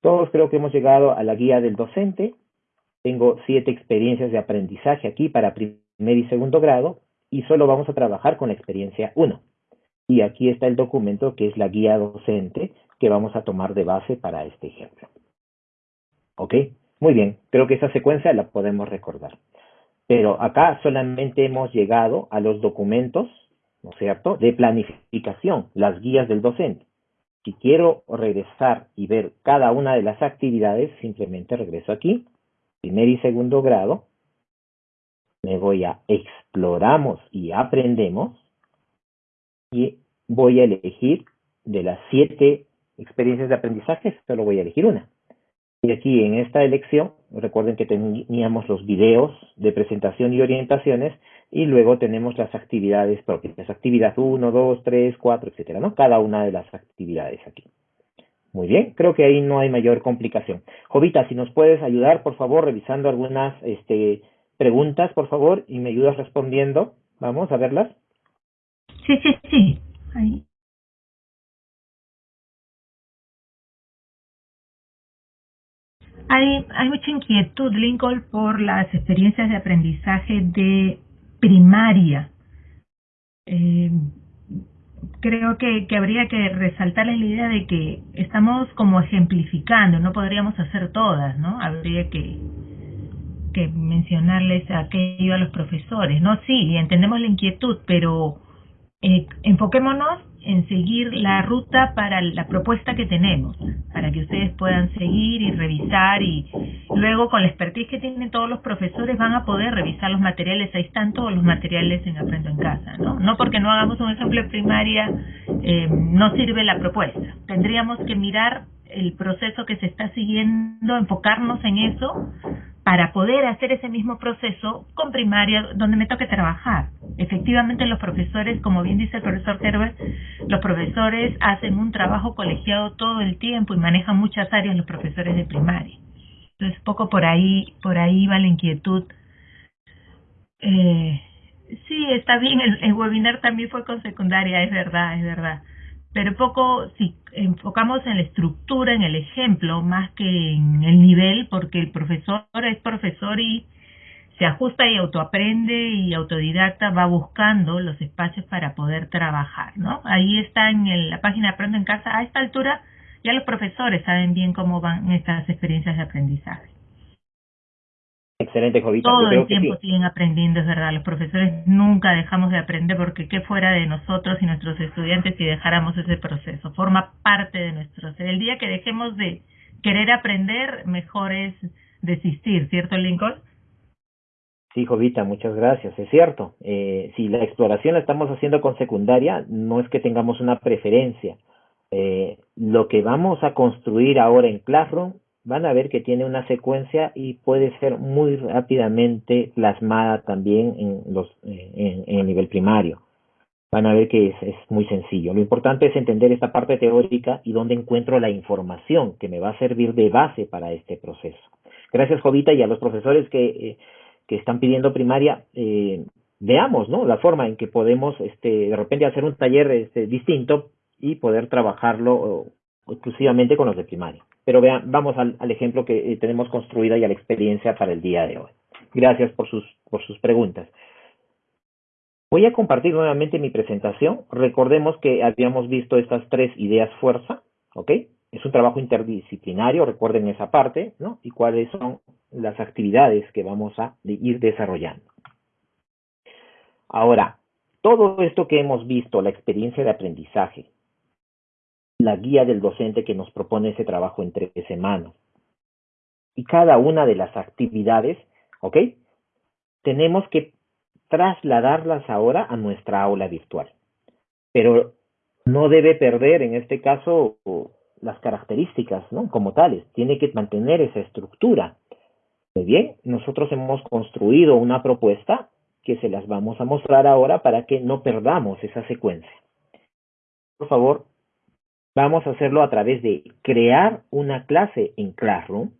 Todos creo que hemos llegado a la guía del docente. Tengo siete experiencias de aprendizaje aquí para primer y segundo grado y solo vamos a trabajar con la experiencia 1. Y aquí está el documento que es la guía docente que vamos a tomar de base para este ejemplo. ¿Ok? Muy bien, creo que esa secuencia la podemos recordar. Pero acá solamente hemos llegado a los documentos, ¿no es cierto?, de planificación, las guías del docente. Si quiero regresar y ver cada una de las actividades, simplemente regreso aquí, primer y segundo grado, me voy a exploramos y aprendemos, y voy a elegir de las siete experiencias de aprendizaje, solo voy a elegir una. Y aquí en esta elección, recuerden que teníamos los videos de presentación y orientaciones, y luego tenemos las actividades propias, actividad 1, 2, 3, 4, etcétera, ¿no? Cada una de las actividades aquí. Muy bien, creo que ahí no hay mayor complicación. Jovita, si nos puedes ayudar, por favor, revisando algunas este, preguntas, por favor, y me ayudas respondiendo. Vamos a verlas. Sí, sí, sí. Ahí. Hay, hay mucha inquietud, Lincoln, por las experiencias de aprendizaje de primaria. Eh, creo que, que habría que resaltar la idea de que estamos como ejemplificando, no podríamos hacer todas, ¿no? Habría que, que mencionarles aquello a los profesores, ¿no? Sí, entendemos la inquietud, pero eh, enfoquémonos en seguir la ruta para la propuesta que tenemos, para que ustedes puedan seguir y revisar y luego con la expertise que tienen todos los profesores van a poder revisar los materiales, ahí están todos los materiales en Aprendo en Casa, ¿no? No porque no hagamos un ejemplo de primaria eh, no sirve la propuesta, tendríamos que mirar el proceso que se está siguiendo, enfocarnos en eso para poder hacer ese mismo proceso con primaria donde me toque trabajar. Efectivamente los profesores, como bien dice el profesor Herbert, los profesores hacen un trabajo colegiado todo el tiempo y manejan muchas áreas los profesores de primaria. Entonces poco por ahí, por ahí va la inquietud. Eh, sí, está bien, el, el webinar también fue con secundaria, es verdad, es verdad pero poco si enfocamos en la estructura, en el ejemplo, más que en el nivel, porque el profesor es profesor y se ajusta y autoaprende y autodidacta va buscando los espacios para poder trabajar, ¿no? Ahí está en la página Aprendo en Casa, a esta altura ya los profesores saben bien cómo van estas experiencias de aprendizaje. Excelente, Jovita. Todo el tiempo siguen aprendiendo, es verdad. Los profesores nunca dejamos de aprender porque qué fuera de nosotros y nuestros estudiantes si dejáramos ese proceso. Forma parte de nuestro ser. El día que dejemos de querer aprender, mejor es desistir, ¿cierto, Lincoln? Sí, Jovita, muchas gracias. Es cierto. Eh, si la exploración la estamos haciendo con secundaria, no es que tengamos una preferencia. Eh, lo que vamos a construir ahora en Classroom van a ver que tiene una secuencia y puede ser muy rápidamente plasmada también en, el nivel primario. Van a ver que es, muy sencillo. Lo importante es entender esta parte teórica y dónde encuentro la información que me va a servir de base para este proceso. Gracias, Jovita, y a los profesores que, eh, están pidiendo primaria, eh, veamos ¿no? la forma en que podemos este, de repente hacer un taller este, distinto y poder trabajarlo exclusivamente con los de primaria. Pero vean, vamos al, ejemplo que eh, tenemos construida y a la experiencia para el día de hoy. Gracias por sus, por sus preguntas. Voy a compartir nuevamente mi presentación. Recordemos que habíamos visto estas tres ideas fuerza, ¿ok? Es un trabajo interdisciplinario, recuerden esa parte, ¿no? Y cuáles son las actividades que vamos a ir desarrollando. Ahora, todo esto que hemos visto, la experiencia de aprendizaje, la guía del docente que nos propone ese trabajo en tres semanas. Y cada una de las actividades, ¿ok? Tenemos que trasladarlas ahora a nuestra aula virtual. Pero no debe perder en este caso las características, ¿no? Como tales, tiene que mantener esa estructura. Muy bien, nosotros hemos construido una propuesta que se las vamos a mostrar ahora para que no perdamos esa secuencia. Por favor, Vamos a hacerlo a través de crear una clase en Classroom,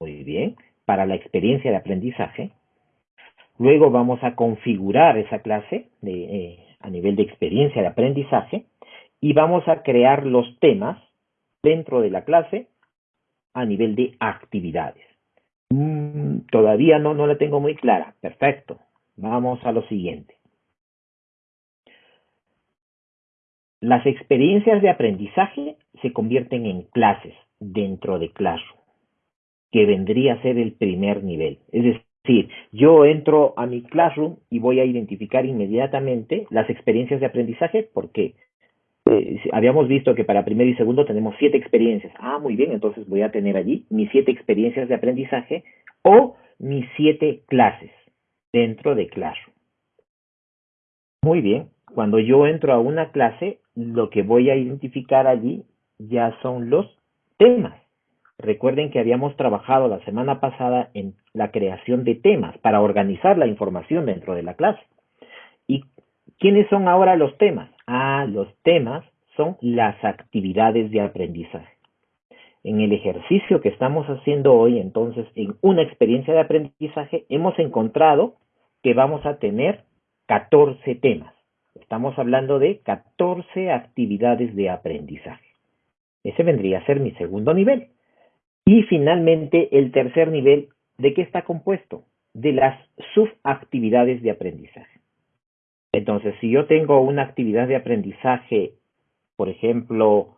muy bien, para la experiencia de aprendizaje. Luego vamos a configurar esa clase eh, a nivel de experiencia de aprendizaje y vamos a crear los temas dentro de la clase a nivel de actividades. Mm, todavía no la tengo muy clara. Perfecto. Vamos a lo siguiente. Las experiencias de aprendizaje se convierten en clases dentro de Classroom, que vendría a ser el primer nivel. Es decir, yo entro a mi Classroom y voy a identificar inmediatamente las experiencias de aprendizaje porque eh, habíamos visto que para primero y segundo tenemos siete experiencias. Ah, muy bien, entonces voy a tener allí mis siete experiencias de aprendizaje o mis siete clases dentro de Classroom. Muy bien, cuando yo entro a una clase, lo que voy a identificar allí ya son los temas. Recuerden que habíamos trabajado la semana pasada en la creación de temas para organizar la información dentro de la clase. ¿Quiénes son ahora los temas? Ah, los temas son las actividades de aprendizaje. En el ejercicio que estamos haciendo hoy, entonces, en una experiencia de aprendizaje, hemos encontrado que vamos a tener 14 temas. Estamos hablando de 14 actividades de aprendizaje. Ese vendría a ser mi segundo nivel. Y finalmente, el tercer nivel, ¿de qué está compuesto? De las subactividades de aprendizaje. Entonces, si yo tengo una actividad de aprendizaje, por ejemplo,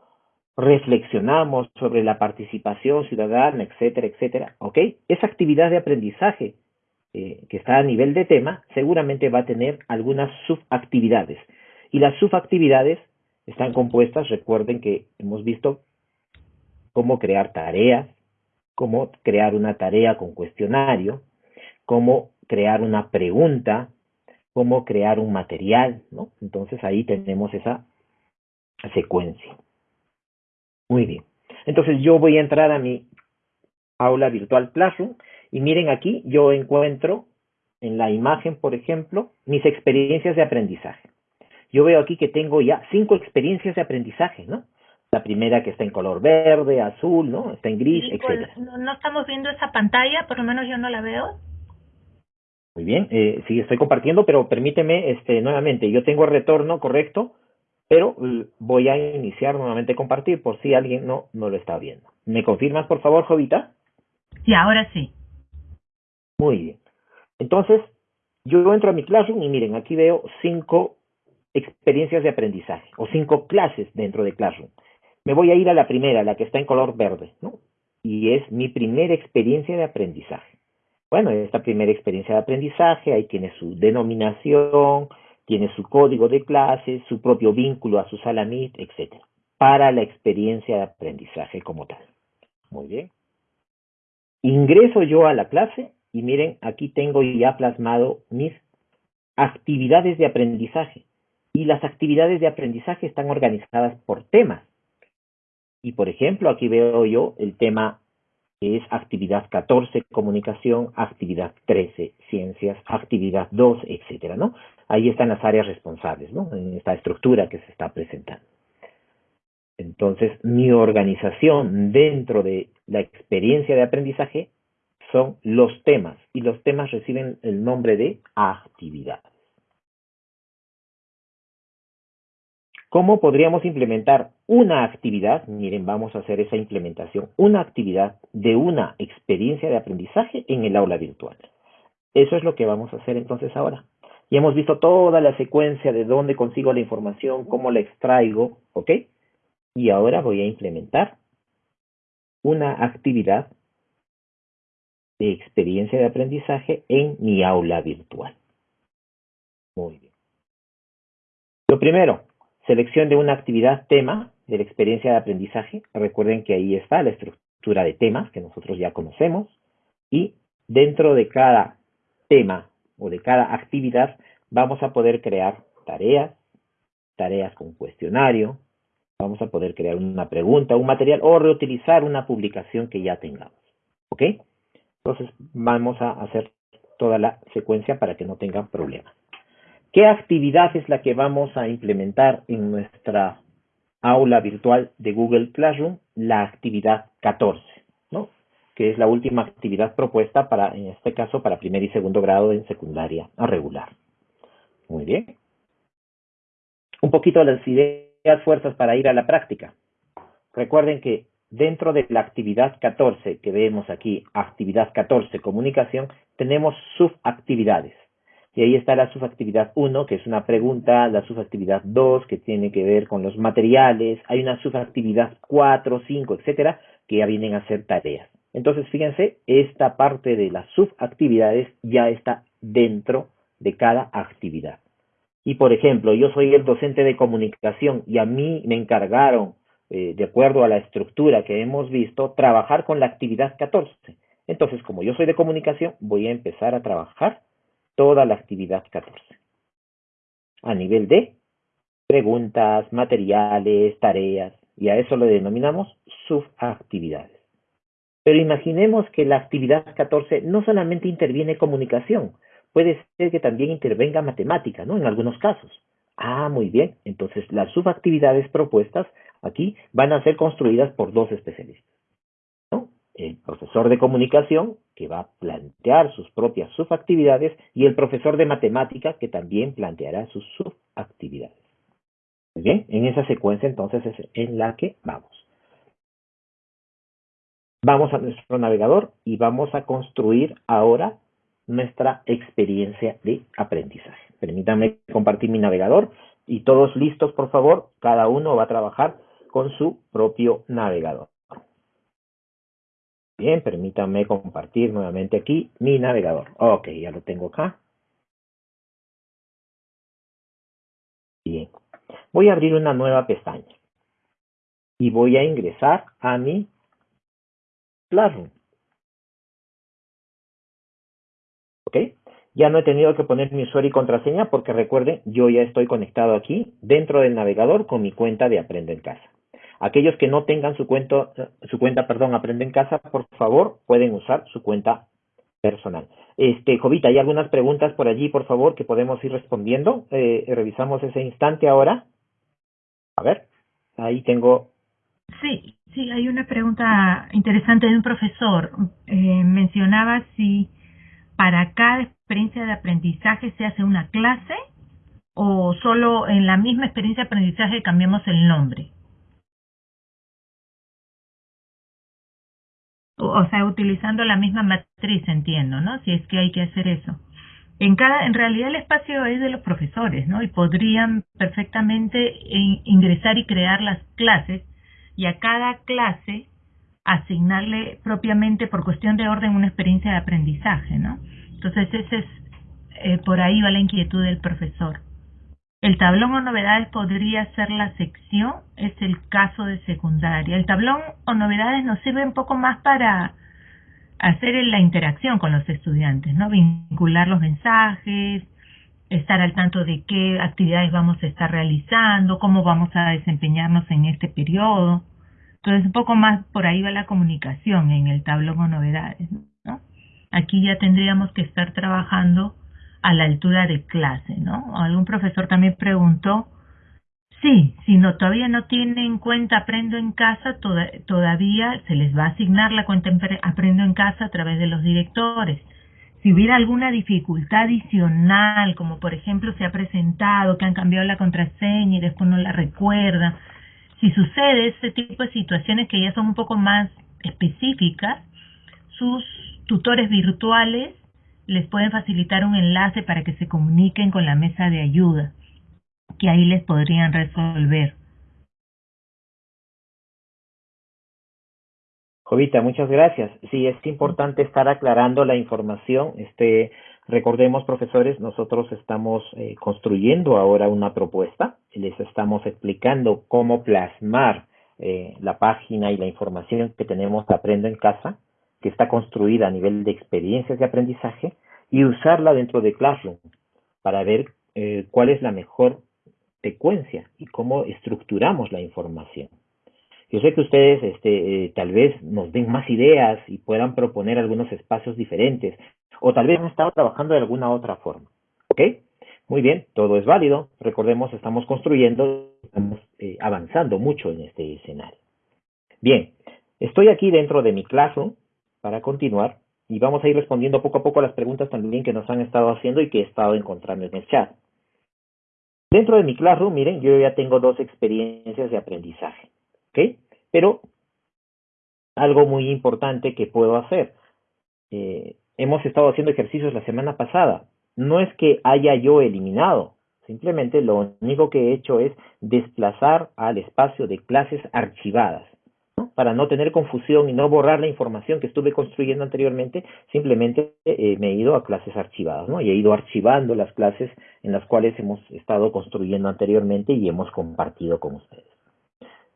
reflexionamos sobre la participación ciudadana, etcétera, etcétera, ¿ok? Esa actividad de aprendizaje eh, que está a nivel de tema seguramente va a tener algunas subactividades. Y las subactividades están compuestas, recuerden que hemos visto cómo crear tareas, cómo crear una tarea con cuestionario, cómo crear una pregunta, cómo crear un material, ¿no? Entonces ahí tenemos esa secuencia. Muy bien. Entonces yo voy a entrar a mi aula virtual Classroom y miren aquí, yo encuentro en la imagen, por ejemplo, mis experiencias de aprendizaje. Yo veo aquí que tengo ya cinco experiencias de aprendizaje, ¿no? La primera que está en color verde, azul, ¿no? Está en gris, etc. No, estamos viendo esa pantalla, por lo menos yo no la veo. Muy bien, eh, sí estoy compartiendo, pero permíteme este, nuevamente, yo tengo el retorno correcto, pero voy a iniciar nuevamente compartir por si alguien no, no lo está viendo. ¿Me confirmas, por favor, Jovita? Sí, ahora sí. Muy bien. Entonces, yo entro a mi Classroom y miren, aquí veo cinco experiencias de aprendizaje o cinco clases dentro de Classroom. Me voy a ir a la primera, la que está en color verde, ¿no? Y es mi primera experiencia de aprendizaje. Bueno, esta primera experiencia de aprendizaje, ahí tiene su denominación, tiene su código de clase, su propio vínculo a su sala Meet, etc. Para la experiencia de aprendizaje como tal. Muy bien. Ingreso yo a la clase y miren, aquí tengo ya plasmado mis actividades de aprendizaje. Y las actividades de aprendizaje están organizadas por temas. Y por ejemplo, aquí veo yo el tema que es actividad 14, comunicación, actividad 13, ciencias, actividad 2, etcétera, ¿no? Ahí están las áreas responsables, ¿no? En esta estructura que se está presentando. Entonces, mi organización dentro de la experiencia de aprendizaje son los temas y los temas reciben el nombre de actividades. ¿Cómo podríamos implementar una actividad? Miren, vamos a hacer esa implementación, una actividad de una experiencia de aprendizaje en el aula virtual. Eso es lo que vamos a hacer entonces ahora. Y hemos visto toda la secuencia de dónde consigo la información, cómo la extraigo, ¿ok? Y ahora voy a implementar una actividad de experiencia de aprendizaje en mi aula virtual. Muy bien. Lo primero, selección de una actividad tema de la experiencia de aprendizaje. Recuerden que ahí está la estructura de temas que nosotros ya conocemos. Y dentro de cada tema o de cada actividad vamos a poder crear tareas, tareas con cuestionario, vamos a poder crear una pregunta, un material o reutilizar una publicación que ya tengamos. ¿Ok? Entonces vamos a hacer toda la secuencia para que no tengan problemas. ¿Qué actividad es la que vamos a implementar en nuestra aula virtual de Google Classroom? La actividad 14, ¿no? que es la última actividad propuesta para, en este caso, para primer y segundo grado en secundaria regular. Muy bien. Un poquito las ideas fuerzas para ir a la práctica. Recuerden que dentro de la actividad 14 que vemos aquí, actividad 14, comunicación, tenemos subactividades. Y ahí está la subactividad 1, que es una pregunta, la subactividad 2, que tiene que ver con los materiales, hay una subactividad 4, 5, etcétera, que ya vienen a ser tareas. Entonces, fíjense, esta parte de las subactividades ya está dentro de cada actividad. Y por ejemplo, yo soy el docente de comunicación y a mí me encargaron, eh, de acuerdo a la estructura que hemos visto, trabajar con la actividad 14. Entonces, como yo soy de comunicación, voy a empezar a trabajar toda la actividad 14. A nivel de preguntas, materiales, tareas, y a eso lo denominamos subactividades. Pero imaginemos que la actividad 14 no solamente interviene comunicación, puede ser que también intervenga matemática, ¿no? En algunos casos. Ah, muy bien. Entonces, las subactividades propuestas aquí van a ser construidas por dos especialistas. El profesor de comunicación, que va a plantear sus propias subactividades, y el profesor de matemática, que también planteará sus subactividades. Bien, en esa secuencia entonces es en la que vamos. Vamos a nuestro navegador y vamos a construir ahora nuestra experiencia de aprendizaje. Permítanme compartir mi navegador y todos listos, por favor. Cada uno va a trabajar con su propio navegador. Bien, permítanme compartir nuevamente aquí mi navegador. Ok, ya lo tengo acá. Bien, voy a abrir una nueva pestaña y voy a ingresar a mi Classroom. ¿Ok? Ya no he tenido que poner mi usuario y contraseña porque recuerden, yo ya estoy conectado aquí dentro del navegador con mi cuenta de Aprende en Casa. Aquellos que no tengan su, cuenta, su cuenta, perdón, Aprende en Casa, por favor, pueden usar su cuenta personal. Este, Jovita, ¿hay algunas preguntas por allí, por favor, que podemos ir respondiendo? Eh, revisamos ese instante ahora. A ver, ahí tengo... Sí, sí, hay una pregunta interesante de un profesor. Eh, mencionaba si para cada experiencia de aprendizaje se hace una clase o solo en la misma experiencia de aprendizaje cambiamos el nombre. O, sea, utilizando la misma matriz, entiendo, ¿no? Si es que hay que hacer eso. En cada, en realidad el espacio es de los profesores, ¿no? Y podrían perfectamente ingresar y crear las clases y a cada clase asignarle propiamente por cuestión de orden una experiencia de aprendizaje, ¿no? Entonces ese es eh, por ahí va la inquietud del profesor. El tablón o novedades podría ser la sección, es el caso de secundaria. El tablón o novedades nos sirve un poco más para hacer la interacción con los estudiantes, ¿no? Vincular los mensajes, estar al tanto de qué actividades vamos a estar realizando, cómo vamos a desempeñarnos en este periodo. Entonces, un poco más por ahí va la comunicación en el tablón o novedades. ¿no? Aquí ya tendríamos que estar trabajando a la altura de clase, ¿no? Algún profesor también preguntó, sí, si no todavía no tiene en cuenta Aprendo en Casa, todavía se les va a asignar la cuenta Aprendo en Casa a través de los directores. Si hubiera alguna dificultad adicional, como por ejemplo se ha presentado que han cambiado la contraseña y después no la recuerda, si sucede ese tipo de situaciones que ya son un poco más específicas, sus tutores virtuales les pueden facilitar un enlace para que se comuniquen con la mesa de ayuda, que ahí les podrían resolver. Jovita, muchas gracias. Sí, es importante estar aclarando la información. Este, recordemos, profesores, nosotros estamos eh, construyendo ahora una propuesta. Les estamos explicando cómo plasmar eh, la página y la información que tenemos Aprendo en Casa, que está construida a nivel de experiencias de aprendizaje, y usarla dentro de Classroom para ver eh, cuál es la mejor secuencia y cómo estructuramos la información. Yo sé que ustedes este, eh, tal vez nos den más ideas y puedan proponer algunos espacios diferentes, o tal vez han estado trabajando de alguna otra forma. ¿Ok? Muy bien, todo es válido. Recordemos, estamos construyendo, estamos eh, avanzando mucho en este escenario. Bien, estoy aquí dentro de mi Classroom para continuar y vamos a ir respondiendo poco a poco a las preguntas también que nos han estado haciendo y que he estado encontrando en el chat. Dentro de mi Classroom, miren, yo ya tengo dos experiencias de aprendizaje. ¿Ok? Pero algo muy importante que puedo hacer. Eh, hemos estado haciendo ejercicios la semana pasada. No es que haya yo eliminado, simplemente lo único que he hecho es desplazar al espacio de clases archivadas. Para no tener confusión y no borrar la información que estuve construyendo anteriormente, simplemente eh, me he ido a clases archivadas, ¿no? Y he ido archivando las clases en las cuales hemos estado construyendo anteriormente y hemos compartido con ustedes.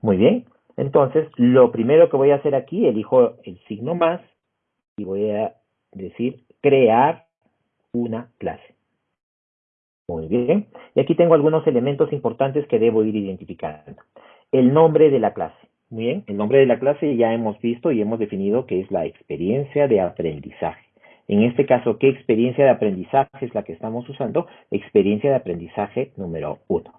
Muy bien, entonces, lo primero que voy a hacer aquí, elijo el signo más y voy a decir crear una clase. Muy bien. Y aquí tengo algunos elementos importantes que debo ir identificando. El nombre de la clase. Muy bien. El nombre de la clase ya hemos visto y hemos definido que es la experiencia de aprendizaje. En este caso, ¿qué experiencia de aprendizaje es la que estamos usando? Experiencia de aprendizaje número uno.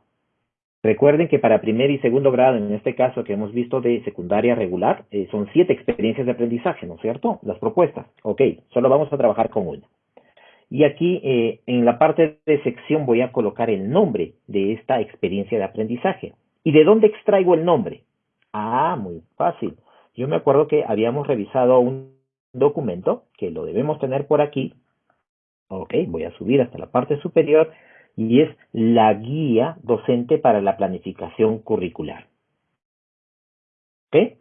Recuerden que para primer y segundo grado, en este caso que hemos visto de secundaria regular, eh, son siete experiencias de aprendizaje, ¿no es cierto? Las propuestas. Ok, solo vamos a trabajar con una. Y aquí eh, en la parte de sección voy a colocar el nombre de esta experiencia de aprendizaje. ¿Y de dónde extraigo el nombre? Ah, muy fácil. Yo me acuerdo que habíamos revisado un documento que lo debemos tener por aquí. Ok, voy a subir hasta la parte superior y es la guía docente para la planificación curricular. ¿Ok?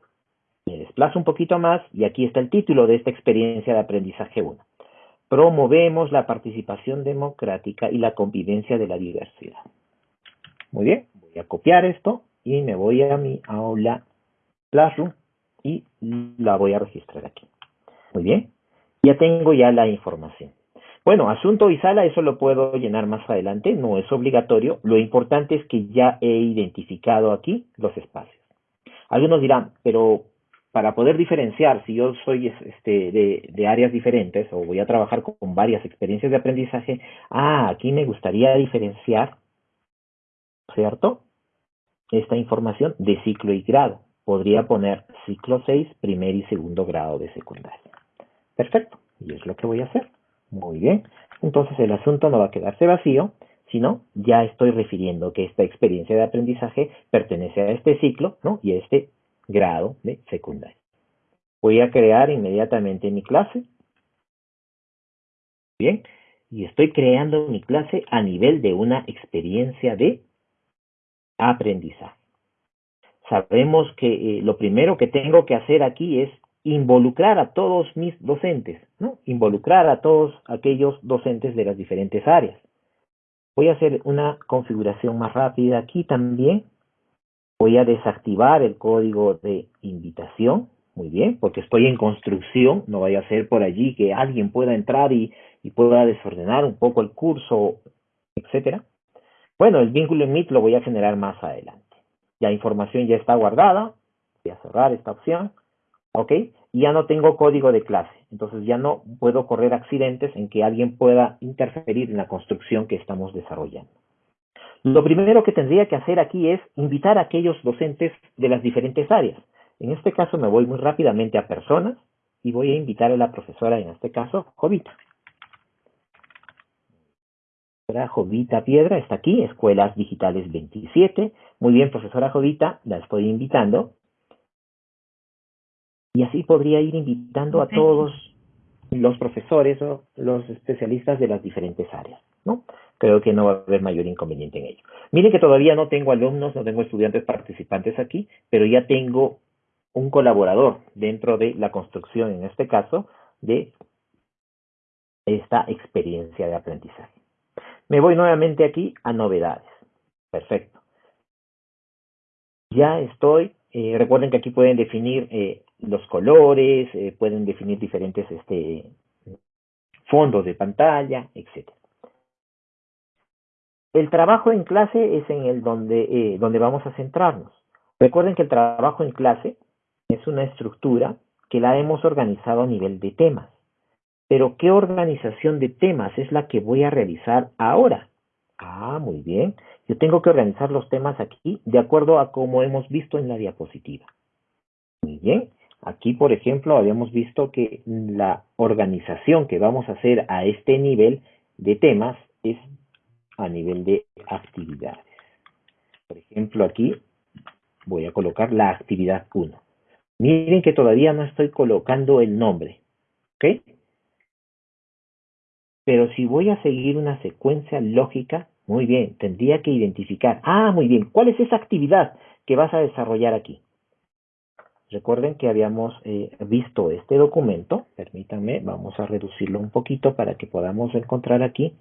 Me desplazo un poquito más y aquí está el título de esta experiencia de aprendizaje 1. Promovemos la participación democrática y la convivencia de la diversidad. Muy bien, voy a copiar esto y me voy a mi aula Classroom y la voy a registrar aquí. Muy bien, ya tengo ya la información. Bueno, asunto y sala, eso lo puedo llenar más adelante, no es obligatorio. Lo importante es que ya he identificado aquí los espacios. Algunos dirán, pero para poder diferenciar, si yo soy este, de, de, áreas diferentes o voy a trabajar con, varias experiencias de aprendizaje, ah, aquí me gustaría diferenciar, ¿cierto? Esta información de ciclo y grado. Podría poner ciclo 6, primer y segundo grado de secundaria. Perfecto, y es lo que voy a hacer. Muy bien, entonces el asunto no va a quedarse vacío, sino ya estoy refiriendo que esta experiencia de aprendizaje pertenece a este ciclo ¿no? y a este grado de secundaria. Voy a crear inmediatamente mi clase. Bien, y estoy creando mi clase a nivel de una experiencia de aprendizaje. Sabemos que eh, lo primero que tengo que hacer aquí es involucrar a todos mis docentes, ¿no? Involucrar a todos aquellos docentes de las diferentes áreas. Voy a hacer una configuración más rápida aquí también. Voy a desactivar el código de invitación, muy bien, porque estoy en construcción, no vaya a ser por allí que alguien pueda entrar y, y pueda desordenar un poco el curso, etcétera. Bueno, el vínculo en Meet lo voy a generar más adelante. La información ya está guardada, voy a cerrar esta opción ¿ok? Y ya no tengo código de clase, entonces ya no puedo correr accidentes en que alguien pueda interferir en la construcción que estamos desarrollando. Lo primero que tendría que hacer aquí es invitar a aquellos docentes de las diferentes áreas. En este caso me voy muy rápidamente a personas y voy a invitar a la profesora, en este caso, Jovita. Jovita Piedra está aquí, Escuelas Digitales 27. Muy bien, profesora Jovita, la estoy invitando. Y así podría ir invitando a todos los profesores o los especialistas de las diferentes áreas, ¿no? Creo que no va a haber mayor inconveniente en ello. Miren que todavía no tengo alumnos, no tengo estudiantes participantes aquí, pero ya tengo un colaborador dentro de la construcción, en este caso, de esta experiencia de aprendizaje. Me voy nuevamente aquí a novedades. Perfecto. Ya estoy, eh, recuerden que aquí pueden definir eh, los colores, eh, pueden definir diferentes este, fondos de pantalla, etc. El trabajo en clase es en el donde, donde vamos a centrarnos. Recuerden que el trabajo en clase es una estructura que la hemos organizado a nivel de temas. Pero ¿qué organización de temas es la que voy a realizar ahora? Ah, muy bien. Yo tengo que organizar los temas aquí de acuerdo a como hemos visto en la diapositiva. Muy bien. Aquí, por ejemplo, habíamos visto que la organización que vamos a hacer a este nivel de temas es a nivel de actividades. Por ejemplo, aquí voy a colocar la actividad 1. Miren que todavía no estoy colocando el nombre, ¿ok? Pero si voy a seguir una secuencia lógica, muy bien, tendría que identificar, ah, muy bien, ¿cuál es esa actividad que vas a desarrollar aquí? Recuerden que habíamos eh, visto este documento, permítanme, vamos a reducirlo un poquito para que podamos encontrar aquí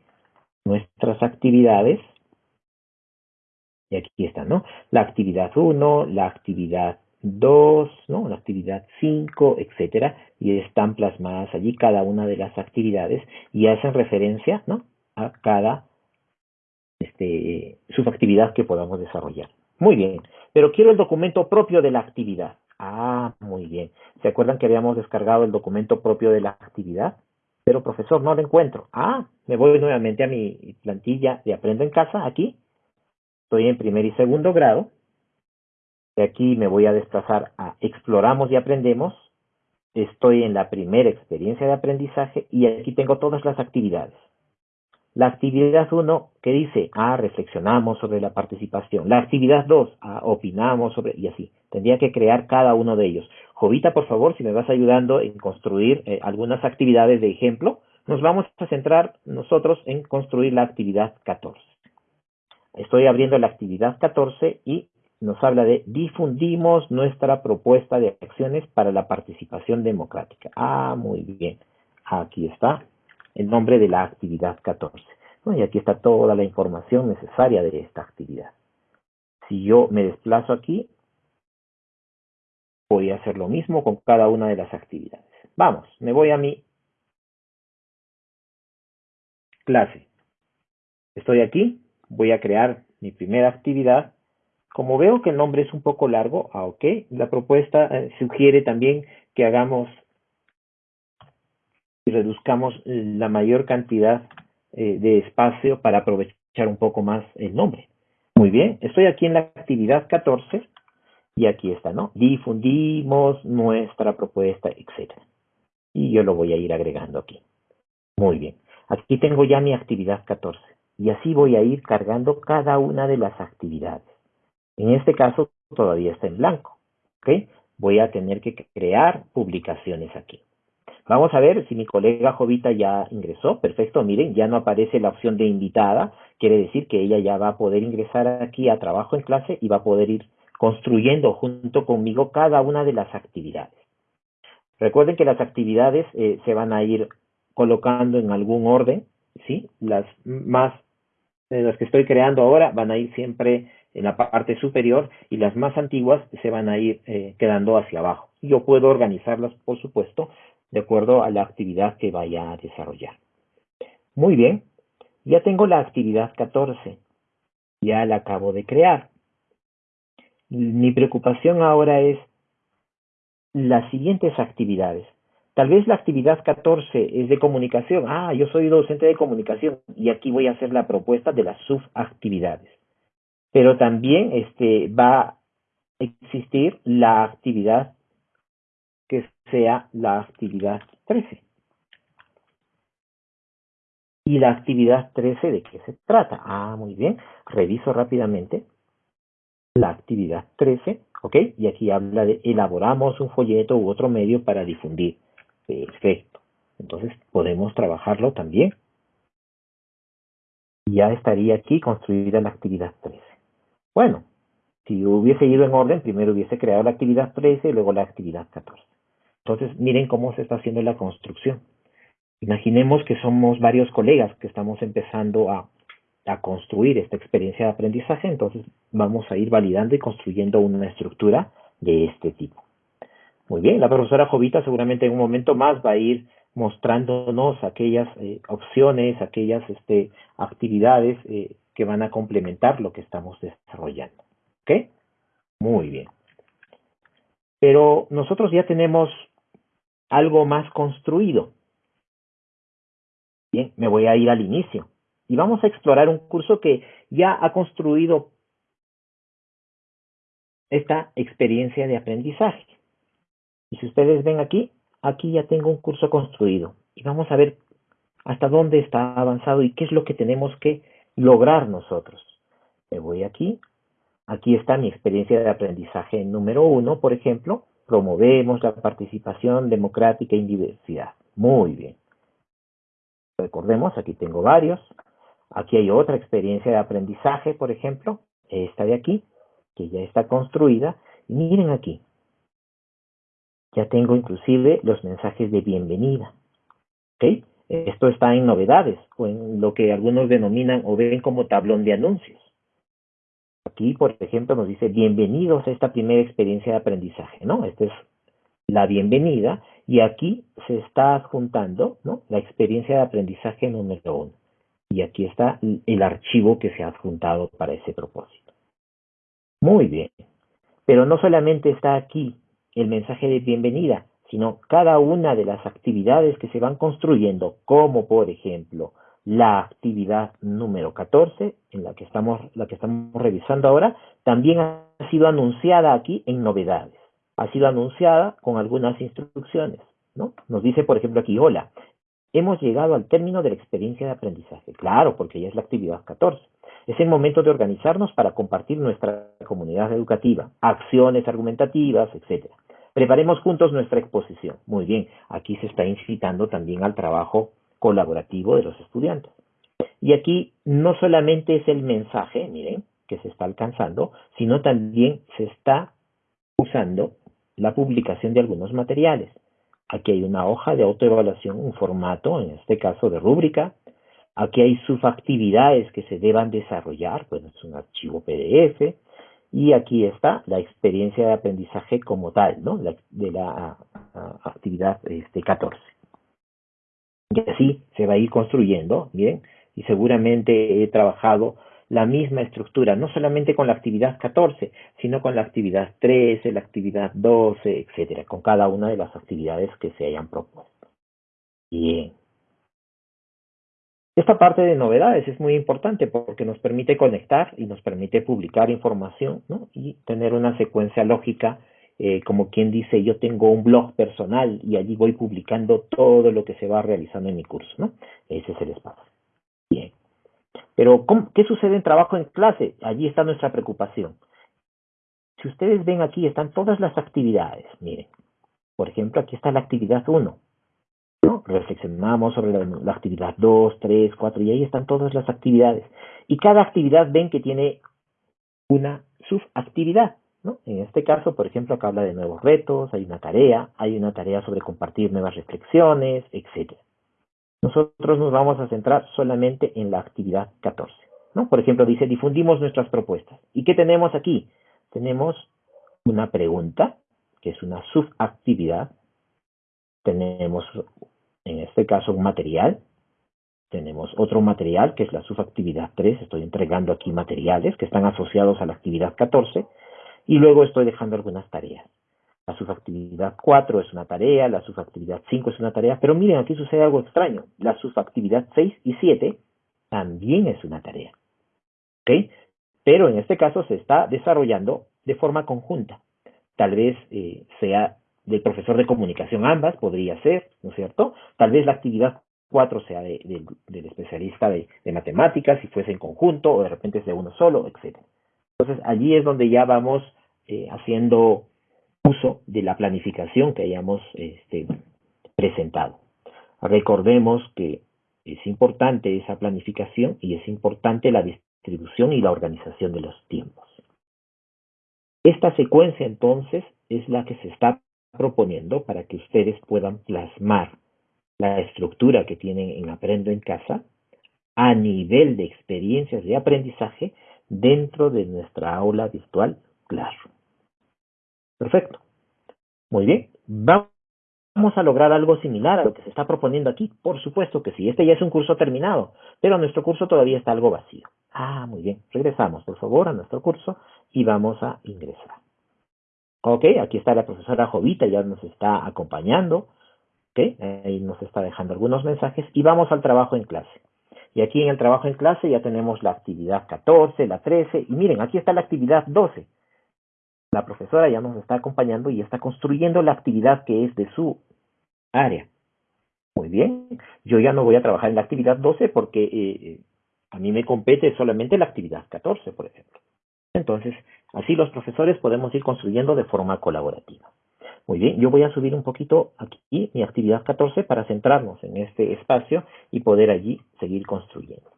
nuestras actividades. Y aquí está, ¿no? La actividad 1, la actividad 2, ¿no? La actividad 5, etcétera, y están plasmadas allí cada una de las actividades y hacen referencia, ¿no? A cada este, subactividad que podamos desarrollar. Muy bien, pero quiero el documento propio de la actividad. Ah, muy bien. ¿Se acuerdan que habíamos descargado el documento propio de la actividad? Pero profesor, no lo encuentro. Ah, me voy nuevamente a mi plantilla de Aprendo en Casa, aquí. Estoy en primer y segundo grado. De aquí me voy a desplazar a Exploramos y Aprendemos. Estoy en la primera experiencia de aprendizaje y aquí tengo todas las actividades. La actividad 1 que dice, ah, reflexionamos sobre la participación. La actividad 2, ah, opinamos sobre, y así. Tendría que crear cada uno de ellos. Jovita, por favor, si me vas ayudando en construir eh, algunas actividades de ejemplo, nos vamos a centrar nosotros en construir la actividad 14. Estoy abriendo la actividad 14 y nos habla de difundimos nuestra propuesta de acciones para la participación democrática. Ah, muy bien. Aquí está el nombre de la actividad 14. y aquí está toda la información necesaria de esta actividad. Si yo me desplazo aquí, voy a hacer lo mismo con cada una de las actividades. Vamos, me voy a mi clase. Estoy aquí, voy a crear mi primera actividad. Como veo que el nombre es un poco largo, ah, ok, la propuesta eh, sugiere también que hagamos y reduzcamos la mayor cantidad eh, de espacio para aprovechar un poco más el nombre. Muy bien, estoy aquí en la actividad 14 y aquí está, ¿no? Difundimos nuestra propuesta, etc. Y yo lo voy a ir agregando aquí. Muy bien, aquí tengo ya mi actividad 14 y así voy a ir cargando cada una de las actividades. En este caso todavía está en blanco. Voy a tener que crear publicaciones aquí. Vamos a ver si mi colega Jovita ya ingresó. Perfecto, miren, ya no aparece la opción de invitada. Quiere decir que ella ya va a poder ingresar aquí a trabajo en clase y va a poder ir construyendo junto conmigo cada una de las actividades. Recuerden que las actividades eh, se van a ir colocando en algún orden, ¿sí? Las más, eh, las que estoy creando ahora van a ir siempre en la parte superior y las más antiguas se van a ir eh, quedando hacia abajo. Yo puedo organizarlas, por supuesto, de acuerdo a la actividad que vaya a desarrollar. Muy bien, ya tengo la actividad 14, ya la acabo de crear. Mi preocupación ahora es las siguientes actividades. Tal vez la actividad 14 es de comunicación. Ah, yo soy docente de comunicación y aquí voy a hacer la propuesta de las subactividades. Pero también este, va a existir la actividad que sea la actividad 13. ¿Y la actividad 13 de qué se trata? Ah, muy bien. Reviso rápidamente la actividad 13, ¿ok? Y aquí habla de elaboramos un folleto u otro medio para difundir. Perfecto. Entonces podemos trabajarlo también. Ya estaría aquí construida la actividad 13. Bueno, si hubiese ido en orden, primero hubiese creado la actividad 13 y luego la actividad 14. Entonces, miren cómo se está haciendo la construcción. Imaginemos que somos varios colegas que estamos empezando a, construir esta experiencia de aprendizaje, entonces vamos a ir validando y construyendo una estructura de este tipo. Muy bien, la profesora Jovita seguramente en un momento más va a ir mostrándonos aquellas eh, opciones, aquellas este, actividades eh, que van a complementar lo que estamos desarrollando. ¿Ok? Muy bien. Pero nosotros ya tenemos algo más construido. Bien, me voy a ir al inicio y vamos a explorar un curso que ya ha construido esta experiencia de aprendizaje. Y si ustedes ven aquí, aquí ya tengo un curso construido y vamos a ver hasta dónde está avanzado y qué es lo que tenemos que lograr nosotros. Me voy aquí, aquí está mi experiencia de aprendizaje número uno, por ejemplo, promovemos la participación democrática y diversidad. Muy bien. Recordemos, aquí tengo varios. Aquí hay otra experiencia de aprendizaje, por ejemplo, esta de aquí, que ya está construida. Y miren aquí, ya tengo inclusive los mensajes de bienvenida. ¿Ok? Esto está en novedades o en lo que algunos denominan o ven como tablón de anuncios. Aquí, por ejemplo, nos dice bienvenidos a esta primera experiencia de aprendizaje, ¿no? Esta es la bienvenida y aquí se está adjuntando, ¿no? La experiencia de aprendizaje número uno. Y aquí está el archivo que se ha adjuntado para ese propósito. Muy bien. Pero no solamente está aquí el mensaje de bienvenida, sino cada una de las actividades que se van construyendo, como por ejemplo la actividad número 14, en la que estamos, la que estamos revisando ahora, también ha sido anunciada aquí en novedades. Ha sido anunciada con algunas instrucciones. ¿no? Nos dice, por ejemplo, aquí, hola, hemos llegado al término de la experiencia de aprendizaje. Claro, porque ya es la actividad 14. Es el momento de organizarnos para compartir nuestra comunidad educativa, acciones argumentativas, etcétera. Preparemos juntos nuestra exposición. Muy bien, aquí se está incitando también al trabajo colaborativo de los estudiantes. Y aquí no solamente es el mensaje, miren, que se está alcanzando, sino también se está usando la publicación de algunos materiales. Aquí hay una hoja de autoevaluación, un formato, en este caso de rúbrica. Aquí hay subactividades que se deban desarrollar, pues es un archivo PDF. Y aquí está la experiencia de aprendizaje como tal, ¿no? de la actividad este, 14. Y así se va a ir construyendo, bien, y seguramente he trabajado la misma estructura, no solamente con la actividad 14, sino con la actividad 13, la actividad 12, etcétera, con cada una de las actividades que se hayan propuesto. Bien. Esta parte de novedades es muy importante porque nos permite conectar y nos permite publicar información y tener una secuencia lógica, eh, como quien dice, yo tengo un blog personal y allí voy publicando todo lo que se va realizando en mi curso. ¿no? Ese es el espacio. Bien. Pero, ¿qué sucede en trabajo en clase? Allí está nuestra preocupación. Si ustedes ven aquí, están todas las actividades. Miren, por ejemplo, aquí está la actividad 1. ¿No? Reflexionamos sobre la, actividad 2, 3, 4, y ahí están todas las actividades. Y cada actividad ven que tiene una subactividad. En este caso, por ejemplo, acá habla de nuevos retos, hay una tarea, hay una tarea sobre compartir nuevas reflexiones, etcétera. Nosotros nos vamos a centrar solamente en la actividad 14. ¿no? Por ejemplo, dice, difundimos nuestras propuestas. ¿Y qué tenemos aquí? Tenemos una pregunta, que es una subactividad. Tenemos, en este caso, un material. Tenemos otro material, que es la subactividad 3. Estoy entregando aquí materiales que están asociados a la actividad 14. Y luego estoy dejando algunas tareas. La subactividad 4 es una tarea, la subactividad 5 es una tarea, pero miren, aquí sucede algo extraño. La subactividad 6 y 7 también es una tarea. ¿Ok? Pero en este caso se está desarrollando de forma conjunta. Tal vez eh, sea del profesor de comunicación ambas, podría ser, ¿no es cierto? Tal vez la actividad 4 sea del especialista de, matemáticas, si fuese en conjunto, o de repente es de uno solo, etc. Entonces allí es donde ya vamos eh, haciendo uso de la planificación que hayamos este, presentado. Recordemos que es importante esa planificación y es importante la distribución y la organización de los tiempos. Esta secuencia entonces es la que se está proponiendo para que ustedes puedan plasmar la estructura que tienen en Aprendo en Casa a nivel de experiencias de aprendizaje dentro de nuestra aula virtual Classroom. Perfecto. Muy bien. Vamos a lograr algo similar a lo que se está proponiendo aquí. Por supuesto que sí. Este ya es un curso terminado, pero nuestro curso todavía está algo vacío. Ah, muy bien. Regresamos, por favor, a nuestro curso y vamos a ingresar. Ok, aquí está la profesora Jovita, ya nos está acompañando. Ok, ahí nos está dejando algunos mensajes y vamos al trabajo en clase. Y aquí en el trabajo en clase ya tenemos la actividad 14, la 13 y miren, aquí está la actividad 12 la profesora ya nos está acompañando y está construyendo la actividad que es de su área. Muy bien, yo ya no voy a trabajar en la actividad 12 porque eh, eh, a mí me compete solamente la actividad 14, por ejemplo. Entonces, así los profesores podemos ir construyendo de forma colaborativa. Muy bien, yo voy a subir un poquito aquí mi actividad 14 para centrarnos en este espacio y poder allí seguir construyendo.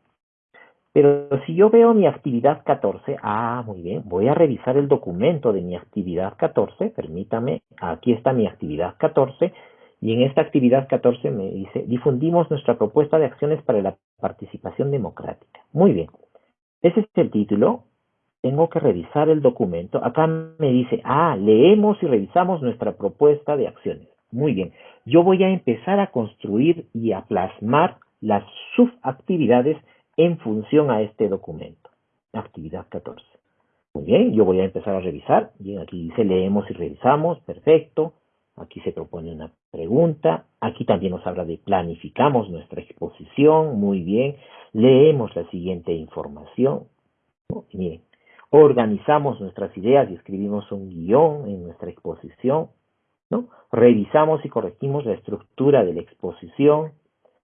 Pero si yo veo mi actividad 14, ah, muy bien, voy a revisar el documento de mi actividad 14, permítame, aquí está mi actividad 14, y en esta actividad 14 me dice, difundimos nuestra propuesta de acciones para la participación democrática. Muy bien, ese es el título, tengo que revisar el documento, acá me dice, ah, leemos y revisamos nuestra propuesta de acciones. Muy bien, yo voy a empezar a construir y a plasmar las subactividades en función a este documento. Actividad 14. Muy bien, yo voy a empezar a revisar. Bien, aquí dice leemos y revisamos. Perfecto. Aquí se propone una pregunta. Aquí también nos habla de planificamos nuestra exposición. Muy bien. Leemos la siguiente información. Miren, organizamos nuestras ideas y escribimos un guion en nuestra exposición. ¿no? Revisamos y corregimos la estructura de la exposición.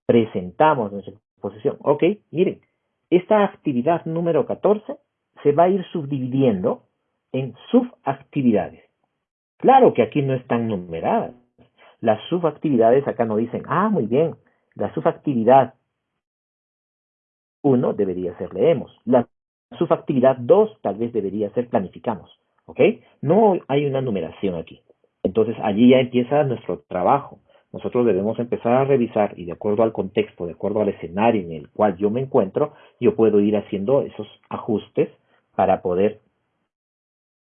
Presentamos nuestra exposición. Ok, miren, esta actividad número 14 se va a ir subdividiendo en subactividades. Claro que aquí no están numeradas. Las subactividades acá no dicen, ah, muy bien, la subactividad 1 debería ser leemos. Subactividad 2 tal vez debería ser planificamos. ¿Ok? No hay una numeración aquí. Entonces allí ya empieza nuestro trabajo. Nosotros debemos empezar a revisar y de acuerdo al contexto, de acuerdo al escenario en el cual yo me encuentro, yo puedo ir haciendo esos ajustes para poder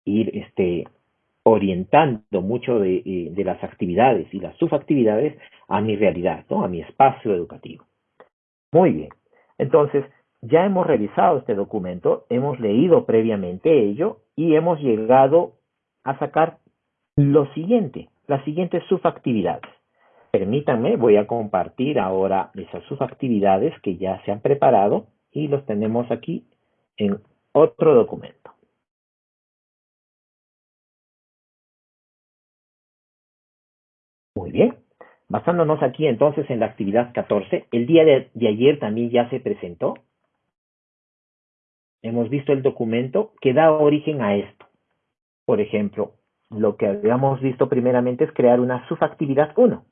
ir este, orientando mucho de, eh, de, las actividades y las subactividades a mi realidad, ¿no? a mi espacio educativo. Muy bien. Entonces, ya hemos revisado este documento, hemos leído previamente ello y hemos llegado a sacar lo siguiente, las siguientes subactividades. Permítanme, voy a compartir ahora esas subactividades que ya se han preparado y los tenemos aquí en otro documento. Muy bien. Basándonos aquí entonces en la actividad 14, el día de, ayer también ya se presentó. Hemos visto el documento que da origen a esto. Por ejemplo, lo que habíamos visto primeramente es crear una subactividad 1.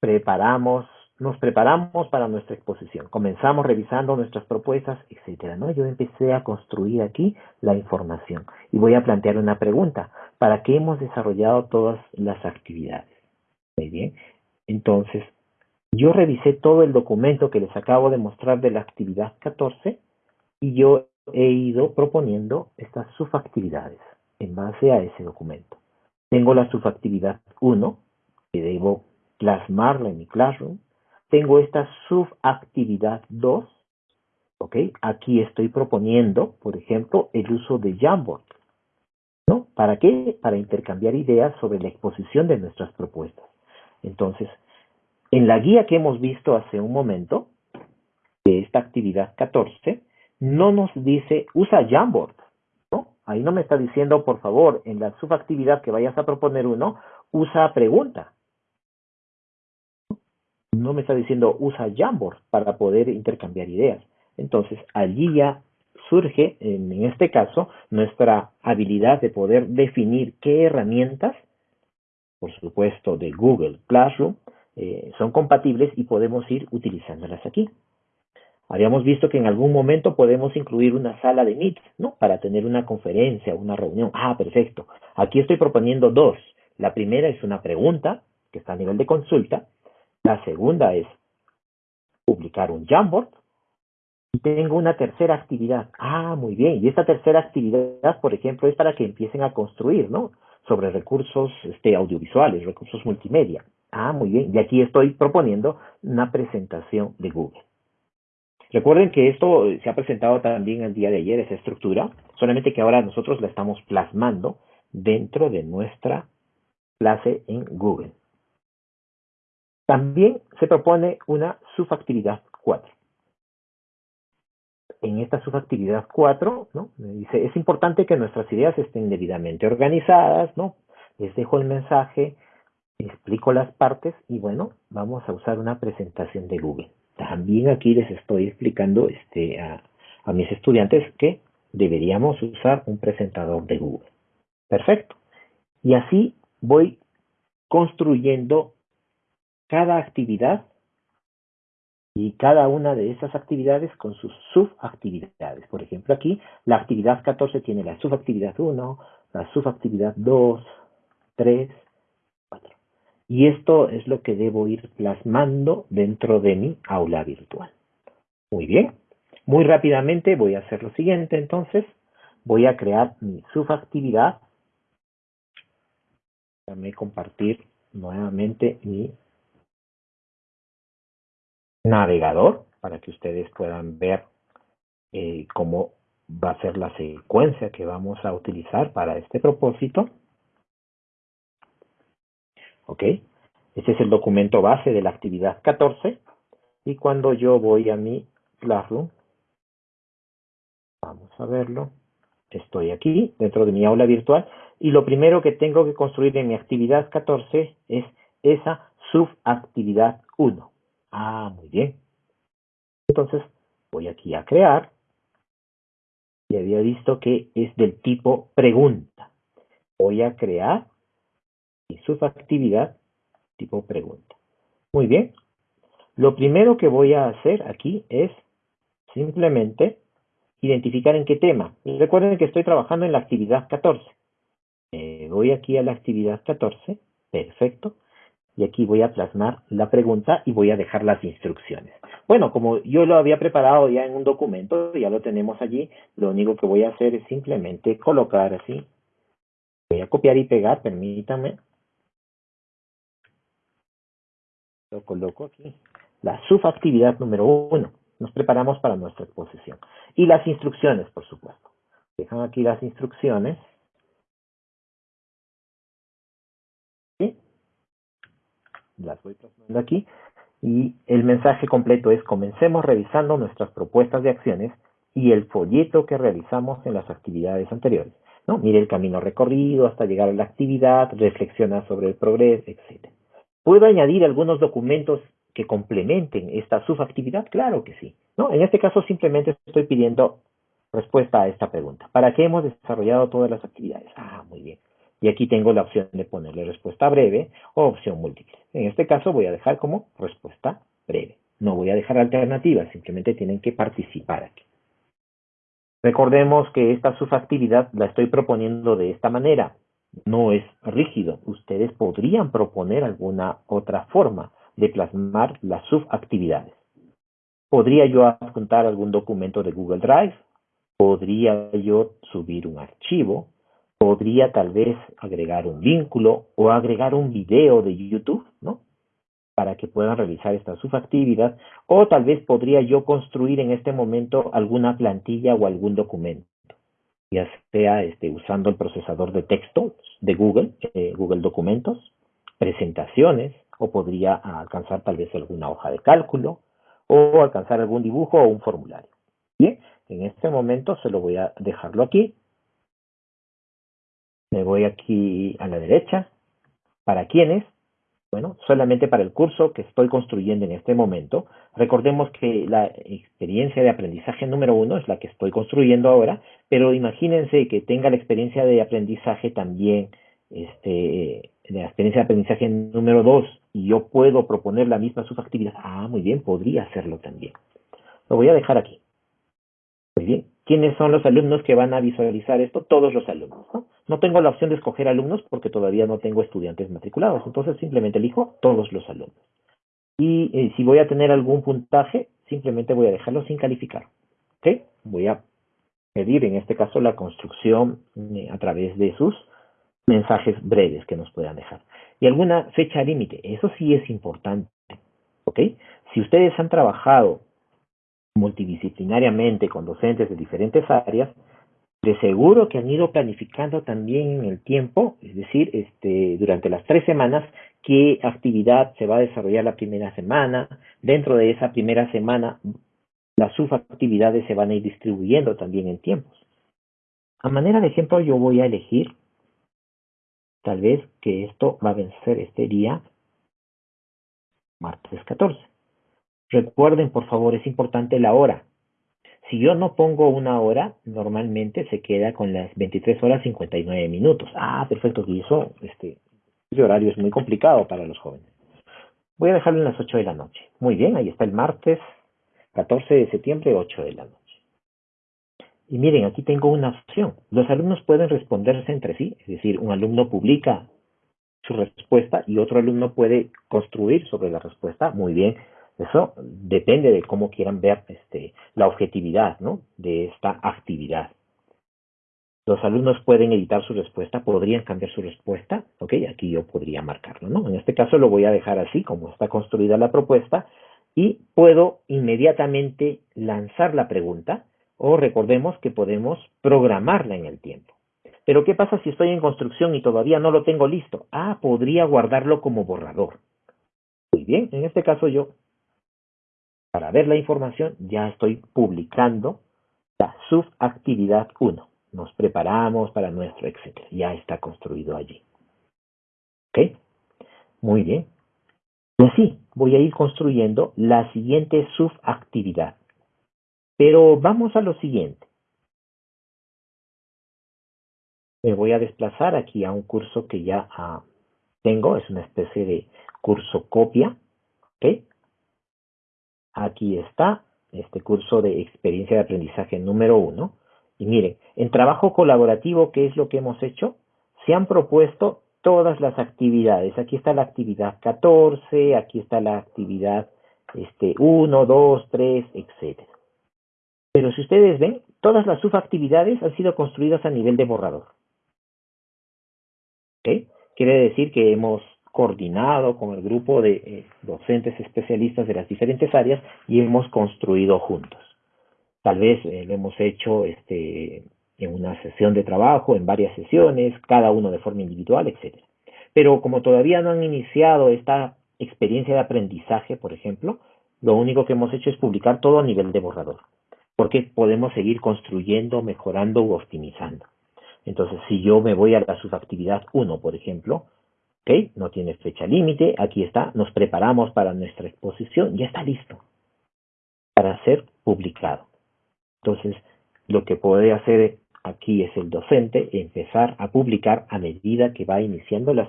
Preparamos, nos preparamos para nuestra exposición. Comenzamos revisando nuestras propuestas, etcétera. ¿no? Yo empecé a construir aquí la información y voy a plantear una pregunta para qué hemos desarrollado todas las actividades. Muy bien. Entonces, yo revisé todo el documento que les acabo de mostrar de la actividad 14 y yo he ido proponiendo estas subactividades en base a ese documento. Tengo la subactividad 1, que debo plasmarla en mi Classroom. Tengo esta subactividad 2, ¿ok? Aquí estoy proponiendo, por ejemplo, el uso de Jamboard. ¿No? ¿Para qué? Para intercambiar ideas sobre la exposición de nuestras propuestas. Entonces, en la guía que hemos visto hace un momento, de esta actividad 14, no nos dice usa Jamboard. ¿no? Ahí no me está diciendo, por favor, en la subactividad que vayas a proponer uno, usa pregunta. No me está diciendo usa Jamboard para poder intercambiar ideas. Entonces, allí ya surge, en este caso, nuestra habilidad de poder definir qué herramientas, por supuesto de Google Classroom, eh, son compatibles y podemos ir utilizándolas aquí. Habíamos visto que en algún momento podemos incluir una sala de Meet, ¿no? Para tener una conferencia, una reunión. Ah, perfecto. Aquí estoy proponiendo dos. La primera es una pregunta, que está a nivel de consulta. La segunda es publicar un Jamboard, tengo una tercera actividad. Ah, muy bien. Y esta tercera actividad, por ejemplo, es para que empiecen a construir, ¿no? Sobre recursos este, audiovisuales, recursos multimedia. Ah, muy bien. Y aquí estoy proponiendo una presentación de Google. Recuerden que esto se ha presentado también el día de ayer, esa estructura, solamente que ahora nosotros la estamos plasmando dentro de nuestra clase en Google. También se propone una subactividad 4 en esta subactividad 4, ¿no? Dice, es importante que nuestras ideas estén debidamente organizadas, ¿no? Les dejo el mensaje, explico las partes y bueno, vamos a usar una presentación de Google. También aquí les estoy explicando este, a, a mis estudiantes que deberíamos usar un presentador de Google. Perfecto. Y así voy construyendo cada actividad y cada una de esas actividades con sus subactividades. Por ejemplo, aquí la actividad 14 tiene la subactividad 1, la subactividad 2, 3, 4. Y esto es lo que debo ir plasmando dentro de mi aula virtual. Muy bien. Muy rápidamente voy a hacer lo siguiente entonces. Voy a crear mi subactividad. Déjame compartir nuevamente mi navegador para que ustedes puedan ver eh, cómo va a ser la secuencia que vamos a utilizar para este propósito. ¿Ok? Este es el documento base de la actividad 14. Y cuando yo voy a mi Classroom, vamos a verlo, estoy aquí dentro de mi aula virtual y lo primero que tengo que construir en mi actividad 14 es esa subactividad 1. Ah, muy bien. Entonces voy aquí a crear y había visto que es del tipo pregunta. Voy a crear mi subactividad tipo pregunta. Muy bien. Lo primero que voy a hacer aquí es simplemente identificar en qué tema. recuerden que estoy trabajando en la actividad 14. voy aquí a la actividad 14. Perfecto. Y aquí voy a plasmar la pregunta y voy a dejar las instrucciones. Bueno, como yo lo había preparado ya en un documento, ya lo tenemos allí, lo único que voy a hacer es simplemente colocar así. Voy a copiar y pegar, permítanme. Lo coloco aquí. La subactividad número uno. Nos preparamos para nuestra exposición. Y las instrucciones, por supuesto. Dejan aquí las instrucciones. ¿Sí? Las voy plasmando aquí. Y el mensaje completo es comencemos revisando nuestras propuestas de acciones y el folleto que realizamos en las actividades anteriores. ¿no? Mire el camino recorrido hasta llegar a la actividad, reflexiona sobre el progreso, etc. ¿Puedo añadir algunos documentos que complementen esta subactividad? Claro que sí. ¿no? En este caso simplemente estoy pidiendo respuesta a esta pregunta. ¿Para qué hemos desarrollado todas las actividades? Ah, muy bien. Y aquí tengo la opción de ponerle respuesta breve o opción múltiple. En este caso voy a dejar como respuesta breve. No voy a dejar alternativas, simplemente tienen que participar aquí. Recordemos que esta subactividad la estoy proponiendo de esta manera no es rígido. Ustedes podrían proponer alguna otra forma de plasmar las subactividades. Podría yo adjuntar algún documento de Google Drive, podría yo subir un archivo, podría tal vez agregar un vínculo o agregar un video de YouTube, ¿no? Para que puedan realizar esta subactividad, o tal vez podría yo construir en este momento alguna plantilla o algún documento ya sea este, usando el procesador de texto de Google, eh, Google Documentos, presentaciones, o podría alcanzar tal vez alguna hoja de cálculo, o alcanzar algún dibujo o un formulario. Bien, en este momento se lo voy a dejarlo aquí. Me voy aquí a la derecha. ¿Para quiénes? Bueno, solamente para el curso que estoy construyendo en este momento. Recordemos que la experiencia de aprendizaje número uno es la que estoy construyendo ahora, pero imagínense que tenga la experiencia de aprendizaje también, este, la experiencia de aprendizaje número dos, y yo puedo proponer la misma subactividad. Ah, muy bien, podría hacerlo también. Lo voy a dejar aquí. Muy bien. ¿Quiénes son los alumnos que van a visualizar esto? Todos los alumnos. ¿no? no tengo la opción de escoger alumnos porque todavía no tengo estudiantes matriculados. Entonces simplemente elijo todos los alumnos. Y eh, si voy a tener algún puntaje, simplemente voy a dejarlo sin calificar. ¿Ok? Voy a pedir en este caso la construcción eh, a través de sus mensajes breves que nos puedan dejar. Y alguna fecha límite. Eso sí es importante. ¿Ok? Si ustedes han trabajado multidisciplinariamente con docentes de diferentes áreas, de seguro que han ido planificando también en el tiempo, es decir, este, durante las tres semanas, qué actividad se va a desarrollar la primera semana. Dentro de esa primera semana, las subactividades se van a ir distribuyendo también en tiempos. A manera de ejemplo, yo voy a elegir, tal vez que esto va a vencer este día, martes 14. Recuerden, por favor, es importante la hora. Si yo no pongo una hora, normalmente se queda con las 23 horas 59 minutos. Ah, perfecto, y eso, este, horario es muy complicado para los jóvenes. Voy a dejarlo en las 8 de la noche. Muy bien, ahí está el martes 14 de septiembre, 8 de la noche. Y miren, aquí tengo una opción. Los alumnos pueden responderse entre sí, es decir, un alumno publica su respuesta y otro alumno puede construir sobre la respuesta. Muy bien, eso depende de cómo quieran ver este, la objetividad ¿no? de esta actividad. Los alumnos pueden editar su respuesta, podrían cambiar su respuesta, ok, aquí yo podría marcarlo, ¿no? En este caso lo voy a dejar así, como está construida la propuesta, y puedo inmediatamente lanzar la pregunta, o recordemos que podemos programarla en el tiempo. Pero ¿qué pasa si estoy en construcción y todavía no lo tengo listo? Ah, podría guardarlo como borrador. Muy bien, en este caso yo, para ver la información, ya estoy publicando la subactividad 1. Nos preparamos para nuestro etcétera. Ya está construido allí. ¿Ok? Muy bien. Y así voy a ir construyendo la siguiente subactividad. Pero vamos a lo siguiente. Me voy a desplazar aquí a un curso que ya ah, tengo, es una especie de curso copia. ¿ok? Aquí está este curso de experiencia de aprendizaje número uno. Y miren, en trabajo colaborativo, ¿qué es lo que hemos hecho? Se han propuesto todas las actividades. Aquí está la actividad 14, aquí está la actividad este, 1, 2, 3, etc. Pero si ustedes ven, todas las subactividades han sido construidas a nivel de borrador. ¿Okay? Quiere decir que hemos coordinado con el grupo de eh, docentes especialistas de las diferentes áreas y hemos construido juntos. Tal vez eh, lo hemos hecho este, en una sesión de trabajo, en varias sesiones, cada uno de forma individual, etc. Pero como todavía no han iniciado esta experiencia de aprendizaje, por ejemplo, lo único que hemos hecho es publicar todo a nivel de borrador, porque podemos seguir construyendo, mejorando u optimizando. Entonces, si yo me voy a la subactividad 1, por ejemplo, ¿ok? No tiene fecha límite, aquí está, nos preparamos para nuestra exposición, ya está listo para ser publicado. Entonces, lo que puede hacer aquí es el docente empezar a publicar a medida que va iniciando las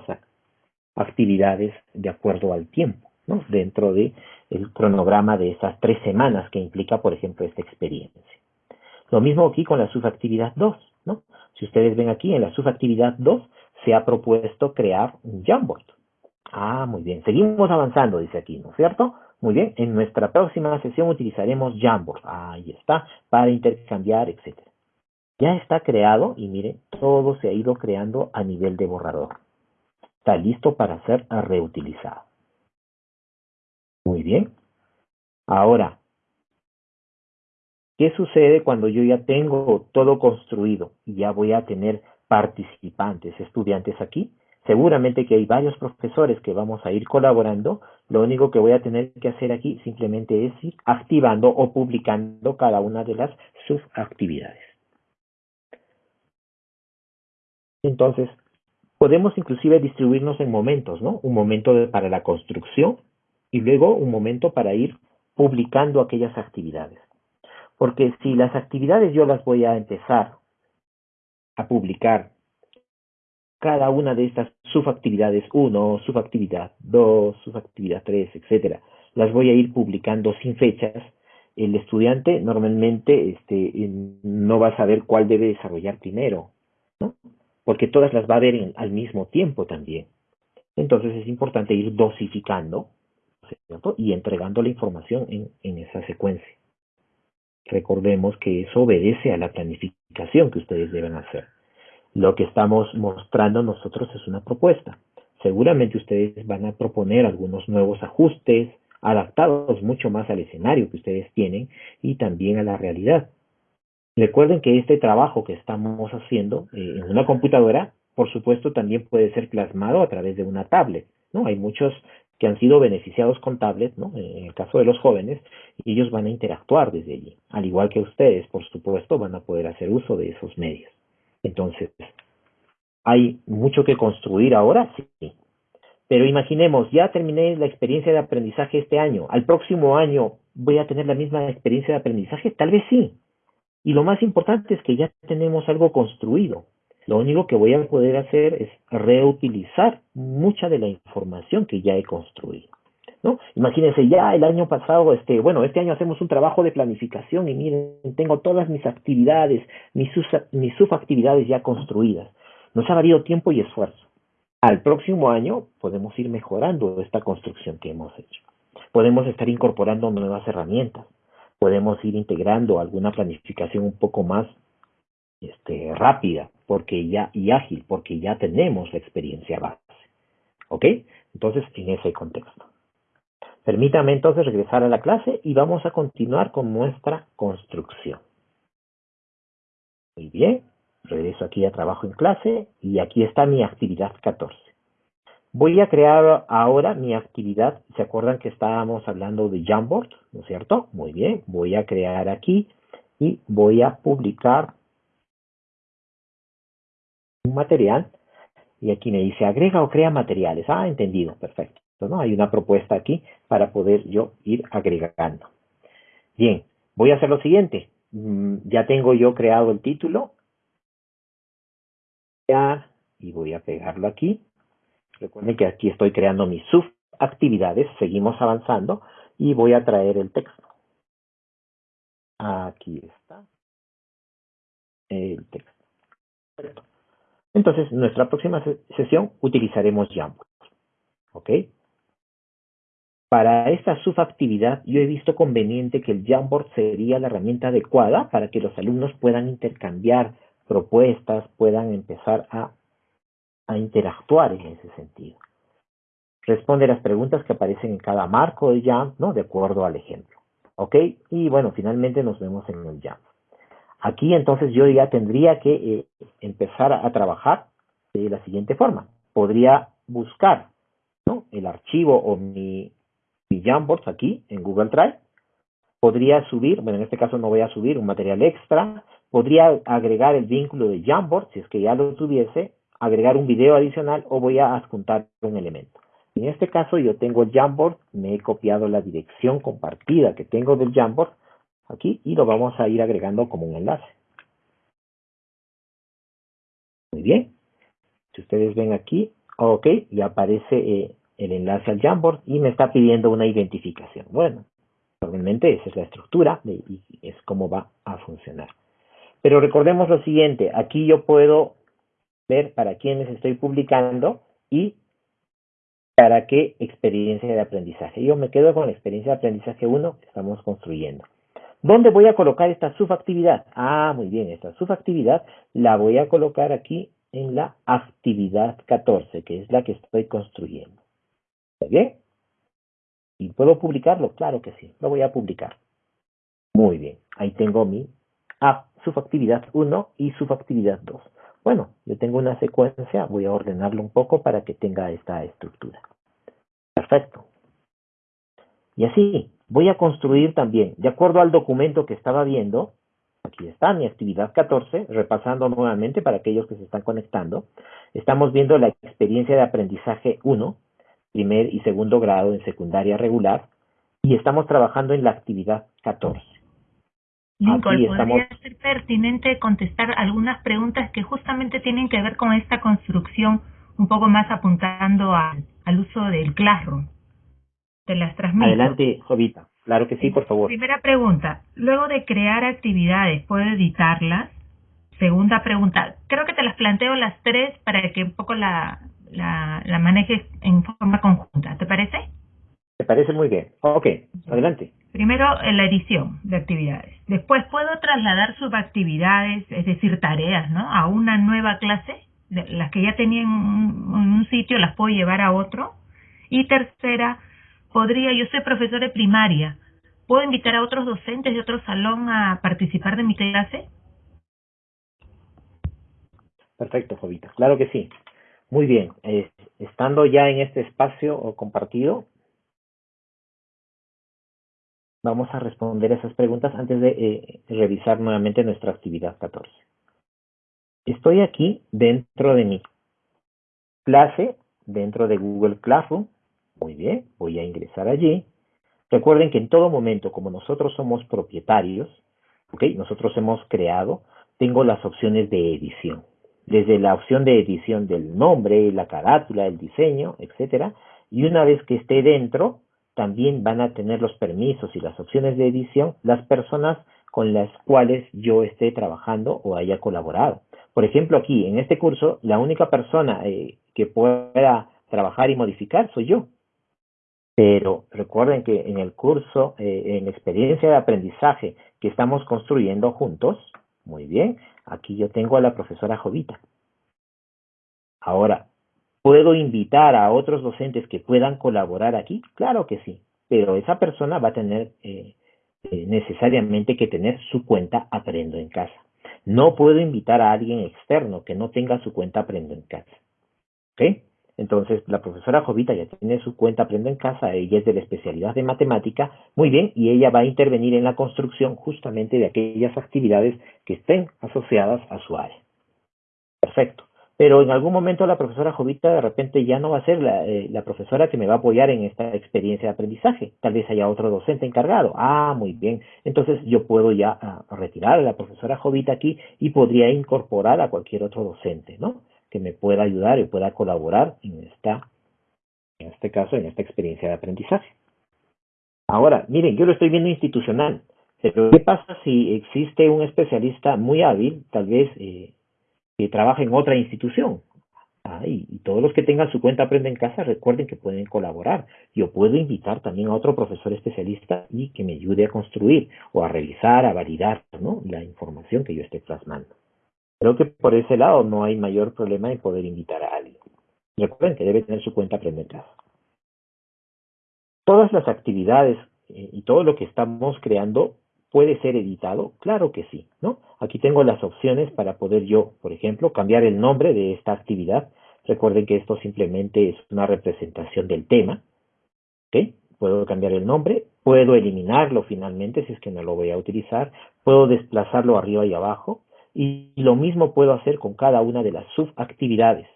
actividades de acuerdo al tiempo, ¿no? dentro el cronograma de esas tres semanas que implica, por ejemplo, esta experiencia. Lo mismo aquí con la subactividad 2. ¿no? Si ustedes ven aquí, en la subactividad 2 se ha propuesto crear un Jamboard. Ah, muy bien. Seguimos avanzando, dice aquí, ¿no es cierto? Muy bien. En nuestra próxima sesión utilizaremos Jamboard. Ahí está, para intercambiar, etcétera. Ya está creado y miren, todo se ha ido creando a nivel de borrador. Está listo para ser reutilizado. Muy bien. Ahora, ¿qué sucede cuando yo ya tengo todo construido y ya voy a tener participantes, estudiantes aquí? Seguramente que hay varios profesores que vamos a ir colaborando. Lo único que voy a tener que hacer aquí simplemente es ir activando o publicando cada una de las subactividades. Entonces, podemos inclusive distribuirnos en momentos, ¿no? Un momento para la construcción y luego un momento para ir publicando aquellas actividades. Porque si las actividades yo las voy a empezar a publicar, cada una de estas subactividades 1, subactividad 2, subactividad 3, etcétera, las voy a ir publicando sin fechas, el estudiante normalmente este, no va a saber cuál debe desarrollar primero, ¿no? porque todas las va a ver al mismo tiempo también. Entonces es importante ir dosificando y entregando la información en, en esa secuencia. Recordemos que eso obedece a la planificación que ustedes deben hacer. Lo que estamos mostrando nosotros es una propuesta. Seguramente ustedes van a proponer algunos nuevos ajustes, adaptados mucho más al escenario que ustedes tienen y también a la realidad. Recuerden que este trabajo que estamos haciendo eh, en una computadora, por supuesto, también puede ser plasmado a través de una tablet. ¿no? Hay muchos que han sido beneficiados con tablet, ¿no? en el caso de los jóvenes, y ellos van a interactuar desde allí. Al igual que ustedes, por supuesto, van a poder hacer uso de esos medios. Entonces, ¿hay mucho que construir ahora? Sí. Pero imaginemos, ya terminé la experiencia de aprendizaje este año, al próximo año voy a tener la misma experiencia de aprendizaje, tal vez sí, y lo más importante es que ya tenemos algo construido. Lo único que voy a poder hacer es reutilizar mucha de la información que ya he construido. ¿no? Imagínense, ya el año pasado, este, bueno, este año hacemos un trabajo de planificación y miren, tengo todas mis actividades, mis, mis subactividades ya construidas. Nos ha valido tiempo y esfuerzo. Al próximo año podemos ir mejorando esta construcción que hemos hecho. Podemos estar incorporando nuevas herramientas podemos ir integrando alguna planificación un poco más este, rápida porque ya, y ágil, porque ya tenemos la experiencia base. ¿Ok? Entonces, en ese contexto. Permítame entonces regresar a la clase y vamos a continuar con nuestra construcción. Muy bien. Regreso aquí a trabajo en clase y aquí está mi actividad 14. Voy a crear ahora mi actividad. ¿Se acuerdan que estábamos hablando de Jamboard? ¿No es cierto? Muy bien. Voy a crear aquí y voy a publicar un material. Y aquí me dice agrega o crea materiales. Ah, entendido. Perfecto. ¿no? Hay una propuesta aquí para poder yo ir agregando. Bien, voy a hacer lo siguiente. Mm, ya tengo yo creado el título. Y voy a pegarlo aquí. Recuerden que aquí estoy creando mis subactividades. Seguimos avanzando. Y voy a traer el texto. Aquí está. El texto. Entonces, en nuestra próxima sesión utilizaremos Jamboard. ¿Ok? Para esta subactividad, yo he visto conveniente que el Jamboard sería la herramienta adecuada para que los alumnos puedan intercambiar propuestas, puedan empezar a, interactuar en ese sentido. Responde las preguntas que aparecen en cada marco de Jamboard, ¿no? De acuerdo al ejemplo. ¿Ok? Y bueno, finalmente nos vemos en el Jamboard. Aquí entonces yo ya tendría que eh, empezar a, trabajar de la siguiente forma. Podría buscar el archivo o mi mi Jamboard aquí en Google Drive. Podría subir, bueno, en este caso no voy a subir un material extra. Podría agregar el vínculo de Jamboard, si es que ya lo tuviese, agregar un video adicional o voy a adjuntar un elemento. En este caso yo tengo el Jamboard, me he copiado la dirección compartida que tengo del Jamboard aquí y lo vamos a ir agregando como un enlace. Muy bien. Si ustedes ven aquí, ok, y aparece eh, el enlace al Jamboard y me está pidiendo una identificación. Bueno, probablemente esa es la estructura y es como va a funcionar. Pero recordemos lo siguiente, aquí yo puedo ver para quiénes estoy publicando y para qué experiencia de aprendizaje. Yo me quedo con la experiencia de aprendizaje 1 que estamos construyendo. ¿Dónde voy a colocar esta subactividad? Ah, muy bien, esta subactividad la voy a colocar aquí en la actividad 14, que es la que estoy construyendo. ¿Está bien? ¿Y puedo publicarlo? Claro que sí, lo voy a publicar. Muy bien, ahí tengo mi ah, subactividad 1 y subactividad 2. Bueno, yo tengo una secuencia, voy a ordenarlo un poco para que tenga esta estructura. Perfecto. Y así, voy a construir también, de acuerdo al documento que estaba viendo, aquí está mi actividad 14, repasando nuevamente para aquellos que se están conectando, estamos viendo la experiencia de aprendizaje 1, primer y segundo grado en secundaria regular y estamos trabajando en la actividad 14. Nicole, podría ser pertinente contestar algunas preguntas que justamente tienen que ver con esta construcción, un poco más apuntando al, uso del Classroom. Te las transmito. Adelante, Jovita. Claro que sí, por favor. Primera pregunta. Luego de crear actividades, ¿puedo editarlas? Segunda pregunta. Creo que te las planteo las tres para que un poco la, la, la manejes en forma conjunta. ¿Te parece? Me parece muy bien. Ok, adelante. Primero, la edición de actividades. Después, puedo trasladar subactividades, es decir, tareas, ¿no? A una nueva clase. Las que ya tenía en un, sitio las puedo llevar a otro. Y tercera, podría, yo soy profesor de primaria, ¿puedo invitar a otros docentes de otro salón a participar de mi clase? Perfecto, Jovita. Claro que sí. Muy bien, estando ya en este espacio compartido, vamos a responder esas preguntas antes de eh, revisar nuevamente nuestra actividad 14. Estoy aquí dentro de mi clase, dentro de Google Classroom. Muy bien, voy a ingresar allí. Recuerden que en todo momento, como nosotros somos propietarios, nosotros hemos creado, tengo las opciones de edición desde la opción de edición del nombre, la carátula, el diseño, etcétera, y una vez que esté dentro, también van a tener los permisos y las opciones de edición las personas con las cuales yo esté trabajando o haya colaborado. Por ejemplo, aquí en este curso, la única persona eh, que pueda trabajar y modificar soy yo. Pero recuerden que en el curso, eh, en experiencia de aprendizaje que estamos construyendo juntos, muy bien, aquí yo tengo a la profesora Jovita. Ahora, ¿puedo invitar a otros docentes que puedan colaborar aquí? Claro que sí, pero esa persona va a tener eh, eh, necesariamente que tener su cuenta Aprendo en Casa. No puedo invitar a alguien externo que no tenga su cuenta Aprendo en Casa. ¿Ok? Entonces, la profesora Jovita ya tiene su cuenta Aprendo en Casa, ella es de la especialidad de matemática, muy bien, y ella va a intervenir en la construcción justamente de aquellas actividades que estén asociadas a su área. Perfecto. Pero en algún momento la profesora Jovita de repente ya no va a ser la, eh, profesora que me va a apoyar en esta experiencia de aprendizaje. Tal vez haya otro docente encargado. Ah, muy bien. Entonces yo puedo ya ah, retirar a la profesora Jovita aquí y podría incorporar a cualquier otro docente, ¿no? Que me pueda ayudar y pueda colaborar en esta, en este caso, en esta experiencia de aprendizaje. Ahora, miren, yo lo estoy viendo institucional. Pero ¿qué pasa si existe un especialista muy hábil, tal vez eh, que trabaja en otra institución. Ah, y, todos los que tengan su cuenta Aprende en Casa, recuerden que pueden colaborar. Yo puedo invitar también a otro profesor especialista y que me ayude a construir o a revisar, a validar ¿no? la información que yo esté plasmando. Creo que por ese lado no hay mayor problema en poder invitar a alguien. Recuerden que debe tener su cuenta Casa. Todas las actividades eh, y todo lo que estamos creando ¿Puede ser editado? Claro que sí, ¿no? Aquí tengo las opciones para poder yo, por ejemplo, cambiar el nombre de esta actividad. Recuerden que esto simplemente es una representación del tema. ¿Ok? Puedo cambiar el nombre, puedo eliminarlo finalmente si es que no lo voy a utilizar, puedo desplazarlo arriba y abajo y lo mismo puedo hacer con cada una de las subactividades.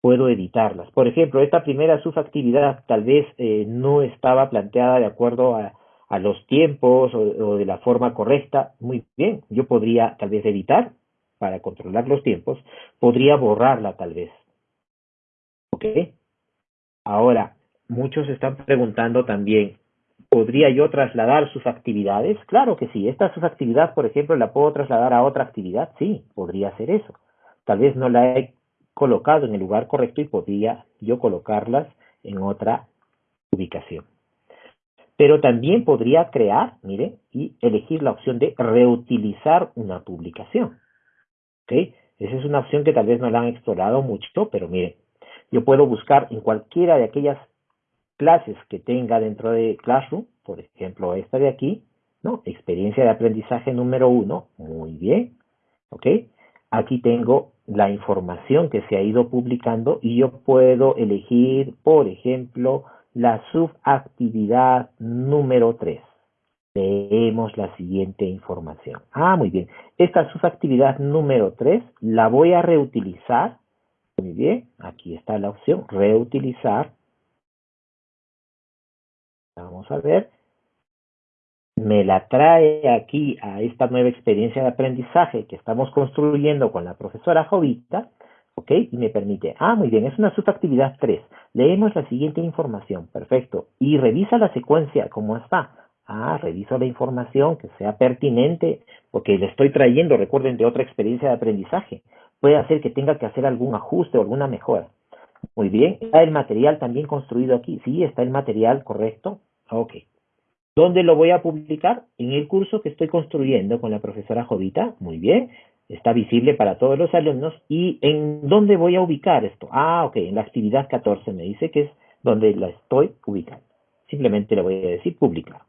Puedo editarlas. Por ejemplo, esta primera subactividad tal vez eh, no estaba planteada de acuerdo a, a los tiempos o, de la forma correcta, muy bien, yo podría tal vez editar para controlar los tiempos, podría borrarla tal vez. ¿Ok? Ahora, muchos están preguntando también, ¿podría yo trasladar sus actividades? Claro que sí, esta subactividad, por ejemplo, la puedo trasladar a otra actividad, sí, podría hacer eso. Tal vez no la he colocado en el lugar correcto y podría yo colocarlas en otra ubicación. Pero también podría crear, mire, y elegir la opción de reutilizar una publicación. ¿Ok? Esa es una opción que tal vez no la han explorado mucho, pero mire, yo puedo buscar en cualquiera de aquellas clases que tenga dentro de Classroom, por ejemplo esta de aquí, ¿no? Experiencia de aprendizaje número uno, muy bien, ¿ok? Aquí tengo la información que se ha ido publicando y yo puedo elegir, por ejemplo, la subactividad número 3. Leemos la siguiente información. Ah, muy bien. Esta subactividad número 3 la voy a reutilizar. Muy bien, aquí está la opción, reutilizar. Vamos a ver. Me la trae aquí a esta nueva experiencia de aprendizaje que estamos construyendo con la profesora Jovita ¿Ok? Y me permite, ah, muy bien, es una subactividad 3. Leemos la siguiente información, perfecto. Y revisa la secuencia, ¿cómo está? Ah, reviso la información que sea pertinente, porque le estoy trayendo, recuerden, de otra experiencia de aprendizaje. Puede hacer que tenga que hacer algún ajuste o alguna mejora. Muy bien, ¿está el material también construido aquí? Sí, está el material correcto. Ok. ¿Dónde lo voy a publicar? En el curso que estoy construyendo con la profesora Jovita. Muy bien está visible para todos los alumnos. ¿Y en dónde voy a ubicar esto? Ah, ok, en la actividad 14 me dice que es donde la estoy ubicando. Simplemente le voy a decir publicar.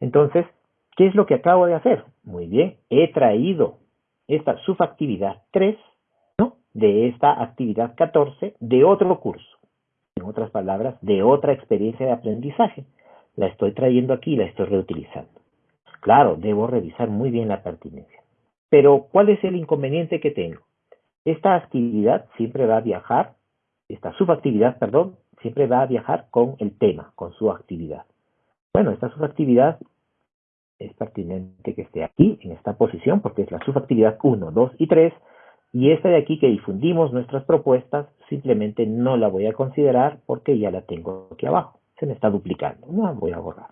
Entonces, ¿qué es lo que acabo de hacer? Muy bien, he traído esta subactividad 3, ¿no? De esta actividad 14 de otro curso. En otras palabras, de otra experiencia de aprendizaje. La estoy trayendo aquí la estoy reutilizando. Claro, debo revisar muy bien la pertinencia. Pero, ¿cuál es el inconveniente que tengo? Esta actividad siempre va a viajar, esta subactividad, perdón, siempre va a viajar con el tema, con su actividad. Bueno, esta subactividad es pertinente que esté aquí, en esta posición, porque es la subactividad 1, 2 y 3, y esta de aquí que difundimos nuestras propuestas, simplemente no la voy a considerar porque ya la tengo aquí abajo. Se me está duplicando, no voy a borrar.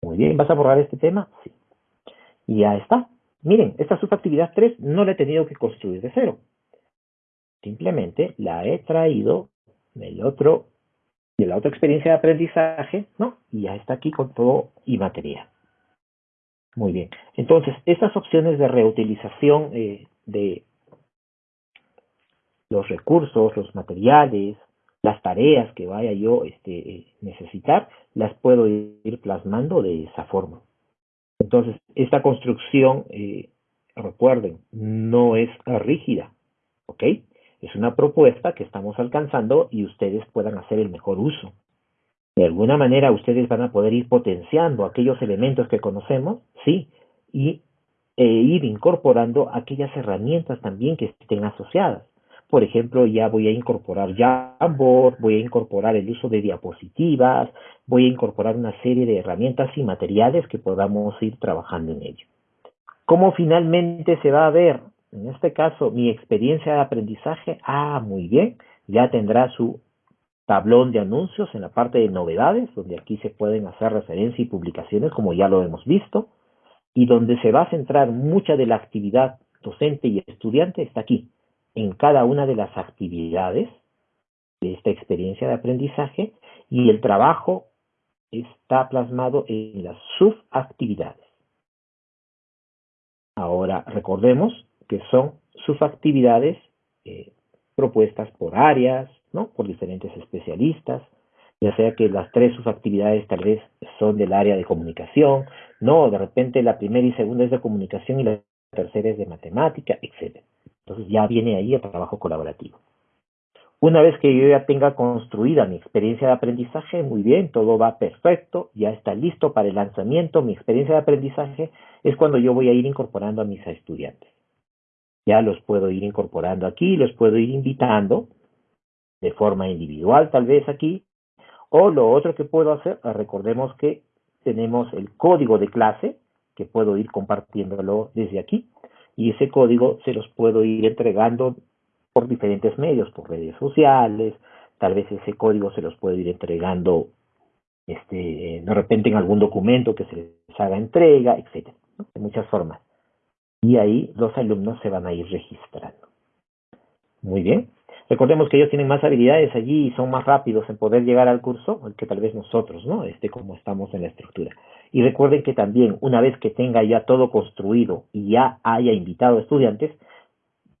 Muy bien, ¿vas a borrar este tema? Sí. Y ya está. Miren, esta subactividad 3 no la he tenido que construir de cero. Simplemente la he traído del otro, de la otra experiencia de aprendizaje, ¿no? Y ya está aquí con todo y material. Muy bien. Entonces, estas opciones de reutilización eh, de los recursos, los materiales, las tareas que vaya yo este, necesitar, las puedo ir plasmando de esa forma. Entonces, esta construcción, eh, recuerden, no es rígida, ¿ok? Es una propuesta que estamos alcanzando y ustedes puedan hacer el mejor uso. De alguna manera ustedes van a poder ir potenciando aquellos elementos que conocemos, sí, y e ir incorporando aquellas herramientas también que estén asociadas. Por ejemplo, ya voy a incorporar Jamboard, voy a incorporar el uso de diapositivas, voy a incorporar una serie de herramientas y materiales que podamos ir trabajando en ello. ¿Cómo finalmente se va a ver? En este caso, mi experiencia de aprendizaje, ah, muy bien, ya tendrá su tablón de anuncios en la parte de novedades, donde aquí se pueden hacer referencia y publicaciones, como ya lo hemos visto, y donde se va a centrar mucha de la actividad docente y estudiante está aquí, en cada una de las actividades de esta experiencia de aprendizaje y el trabajo está plasmado en las subactividades. Ahora recordemos que son subactividades eh, propuestas por áreas, ¿no? por diferentes especialistas, ya sea que las tres subactividades tal vez son del área de comunicación, no, de repente la primera y segunda es de comunicación y la tercera es de matemática, etc. Entonces ya viene ahí el trabajo colaborativo. Una vez que yo ya tenga construida mi experiencia de aprendizaje, muy bien, todo va perfecto, ya está listo para el lanzamiento, mi experiencia de aprendizaje es cuando yo voy a ir incorporando a mis estudiantes. Ya los puedo ir incorporando aquí, los puedo ir invitando de forma individual tal vez aquí, o lo otro que puedo hacer, recordemos que tenemos el código de clase, que puedo ir compartiéndolo desde aquí, y ese código se los puedo ir entregando por diferentes medios, por redes sociales, tal vez ese código se los puedo ir entregando este, de repente en algún documento que se les haga entrega, etcétera, de muchas formas. Y ahí los alumnos se van a ir registrando. Muy bien. Recordemos que ellos tienen más habilidades allí y son más rápidos en poder llegar al curso que tal vez nosotros, ¿no? Este, como estamos en la estructura. Y recuerden que también, una vez que tenga ya todo construido y ya haya invitado estudiantes,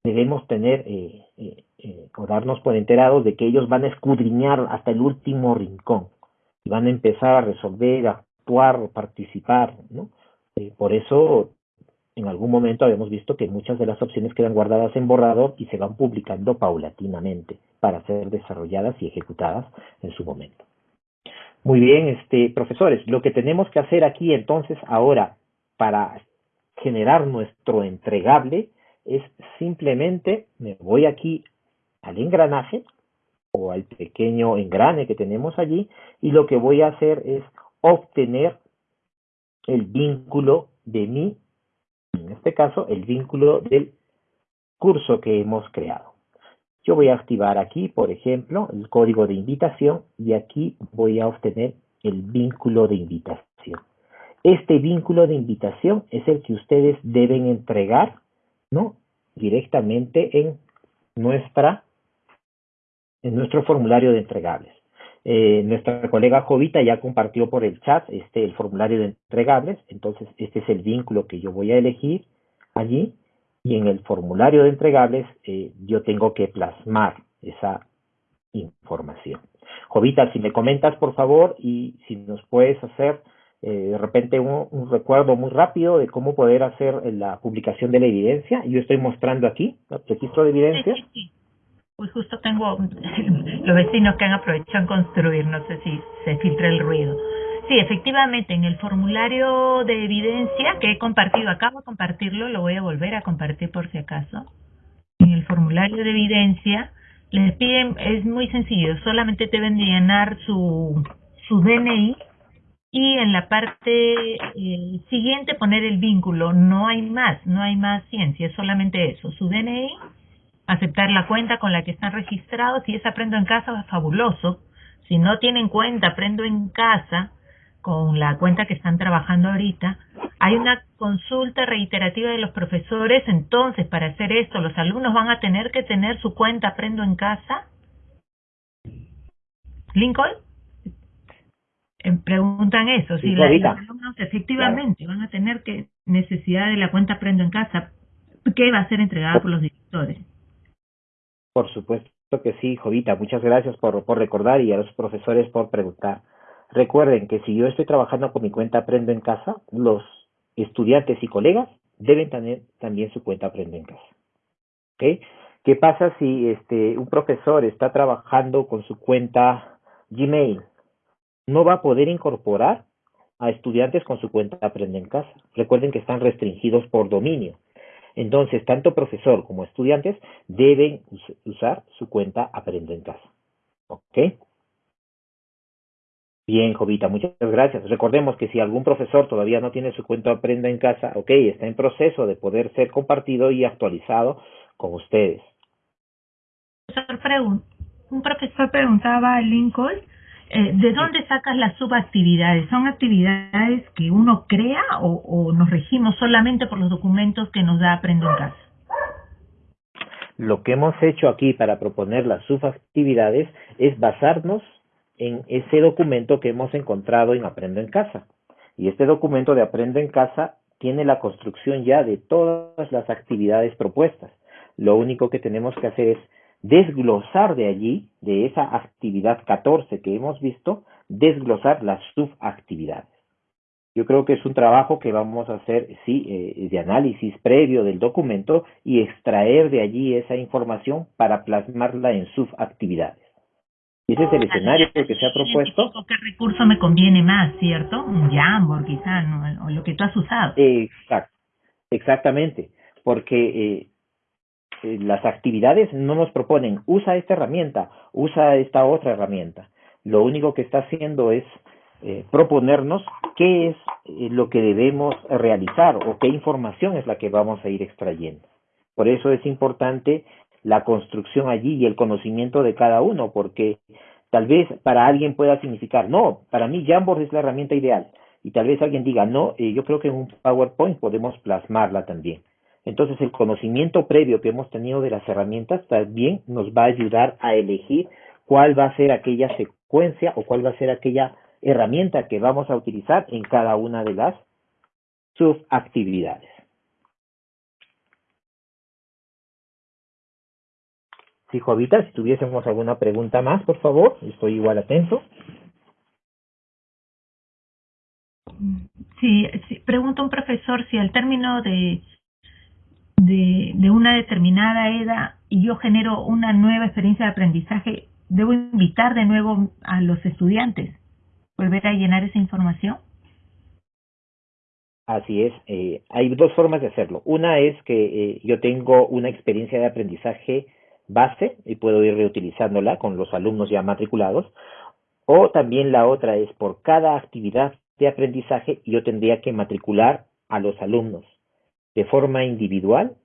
debemos tener eh, eh, eh, o darnos por enterados de que ellos van a escudriñar hasta el último rincón y van a empezar a resolver, a actuar, participar, ¿no? por eso en algún momento habíamos visto que muchas de las opciones quedan guardadas en borrador y se van publicando paulatinamente para ser desarrolladas y ejecutadas en su momento. Muy bien, este, profesores, lo que tenemos que hacer aquí entonces ahora para generar nuestro entregable es simplemente, me voy aquí al engranaje o al pequeño engrane que tenemos allí y lo que voy a hacer es obtener el vínculo de mi en este caso el vínculo del curso que hemos creado. Yo voy a activar aquí, por ejemplo, el código de invitación y aquí voy a obtener el vínculo de invitación. Este vínculo de invitación es el que ustedes deben entregar, ¿no? Directamente en nuestra en nuestro formulario de entregables. Eh, nuestra colega Jovita ya compartió por el chat este, el formulario de entregables, entonces este es el vínculo que yo voy a elegir allí y en el formulario de entregables eh, yo tengo que plasmar esa información. Jovita, si me comentas por favor y si nos puedes hacer eh, de repente un, recuerdo muy rápido de cómo poder hacer la publicación de la evidencia. Yo estoy mostrando aquí el registro de evidencia. Pues justo tengo los vecinos que han aprovechado construir, no sé si se filtra el ruido. Sí, efectivamente, en el formulario de evidencia que he compartido, acabo de compartirlo, lo voy a volver a compartir por si acaso. En el formulario de evidencia les piden, es muy sencillo, solamente deben llenar su, su DNI y en la parte eh, siguiente poner el vínculo. No hay más, no hay más ciencia, es solamente eso, su DNI aceptar la cuenta con la que están registrados. Si es Aprendo en Casa, fabuloso. Si no tienen cuenta, Aprendo en Casa, con la cuenta que están trabajando ahorita, hay una consulta reiterativa de los profesores. Entonces, para hacer esto, los alumnos van a tener que tener su cuenta Aprendo en Casa. Lincoln. Eh, preguntan eso, si los alumnos efectivamente van a tener que necesidad de la cuenta Aprendo en Casa, ¿qué va a ser entregada por los directores? Por supuesto que sí, Jovita. Muchas gracias por, por recordar y a los profesores por preguntar. Recuerden que si yo estoy trabajando con mi cuenta Aprendo en Casa, los estudiantes y colegas deben tener también su cuenta Aprende en Casa. ¿Okay? ¿Qué pasa si este, un profesor está trabajando con su cuenta Gmail? No va a poder incorporar a estudiantes con su cuenta Aprende en Casa. Recuerden que están restringidos por dominio. Entonces, tanto profesor como estudiantes deben usar su cuenta Aprende en Casa. ¿Ok? Bien, Jovita, muchas gracias. Recordemos que si algún profesor todavía no tiene su cuenta Aprenda en Casa, ok, está en proceso de poder ser compartido y actualizado con ustedes. Un profesor preguntaba a Lincoln, eh, ¿de dónde sacas las subactividades? ¿Son actividades que uno crea o, o nos regimos solamente por los documentos que nos da Aprenda en Casa? Lo que hemos hecho aquí para proponer las subactividades es basarnos en ese documento que hemos encontrado en Aprendo en Casa. Y este documento de Aprendo en Casa tiene la construcción ya de todas las actividades propuestas. Lo único que tenemos que hacer es desglosar de allí, de esa actividad 14 que hemos visto, desglosar las subactividades. Yo creo que es un trabajo que vamos a hacer, sí, eh, de análisis previo del documento y extraer de allí esa información para plasmarla en subactividades. Y ese es el escenario que se ha propuesto. ¿Qué recurso me conviene más, cierto? Un Jamboard quizás, o lo que tú has usado. Exacto, exactamente, porque eh, eh, las actividades no nos proponen, usa esta herramienta, usa esta otra herramienta. Lo único que está haciendo es eh, proponernos qué es lo que debemos realizar o qué información es la que vamos a ir extrayendo. Por eso es importante la construcción allí y el conocimiento de cada uno, porque tal vez para alguien pueda significar, no, para mí Jamboard es la herramienta ideal, y tal vez alguien diga, no, eh, yo creo que en un PowerPoint podemos plasmarla también. Entonces el conocimiento previo que hemos tenido de las herramientas también nos va a ayudar a elegir cuál va a ser aquella secuencia o cuál va a ser aquella herramienta que vamos a utilizar en cada una de las subactividades. Sí, Jovita, si tuviésemos alguna pregunta más, por favor, estoy igual atento. Sí, sí pregunta un profesor si al término de, de, de una determinada edad y yo genero una nueva experiencia de aprendizaje, ¿debo invitar de nuevo a los estudiantes? ¿Volver a llenar esa información? Así es, eh, hay dos formas de hacerlo. Una es que eh, yo tengo una experiencia de aprendizaje base y puedo ir reutilizándola con los alumnos ya matriculados. O también la otra es por cada actividad de aprendizaje yo tendría que matricular a los alumnos de forma individual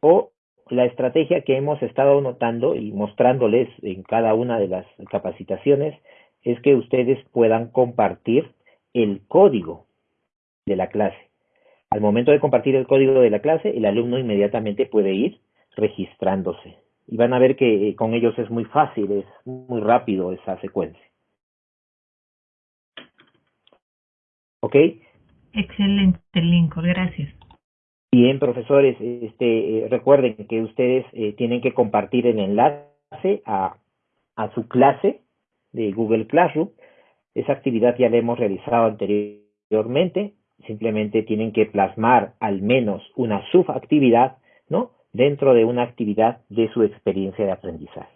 o la estrategia que hemos estado notando y mostrándoles en cada una de las capacitaciones es que ustedes puedan compartir el código de la clase. Al momento de compartir el código de la clase, el alumno inmediatamente puede ir registrándose y van a ver que eh, con ellos es muy fácil, es muy rápido esa secuencia. ¿Ok? Excelente, Lincoln, gracias. Bien, profesores, este, eh, recuerden que ustedes eh, tienen que compartir el enlace a, a su clase de Google Classroom. Esa actividad ya la hemos realizado anteriormente. Simplemente tienen que plasmar al menos una subactividad, ¿no? Dentro de una actividad de su experiencia de aprendizaje.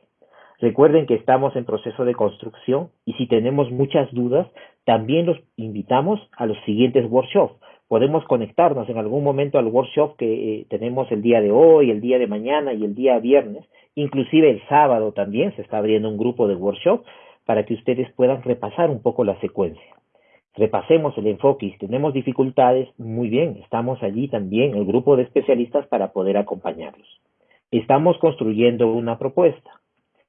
Recuerden que estamos en proceso de construcción y si tenemos muchas dudas, también los invitamos a los siguientes workshops. Podemos conectarnos en algún momento al workshop que eh, tenemos el día de hoy, el día de mañana y el día viernes. Inclusive el sábado también se está abriendo un grupo de workshop para que ustedes puedan repasar un poco la secuencia repasemos el enfoque y si tenemos dificultades, muy bien, estamos allí también, el grupo de especialistas para poder acompañarlos. Estamos construyendo una propuesta.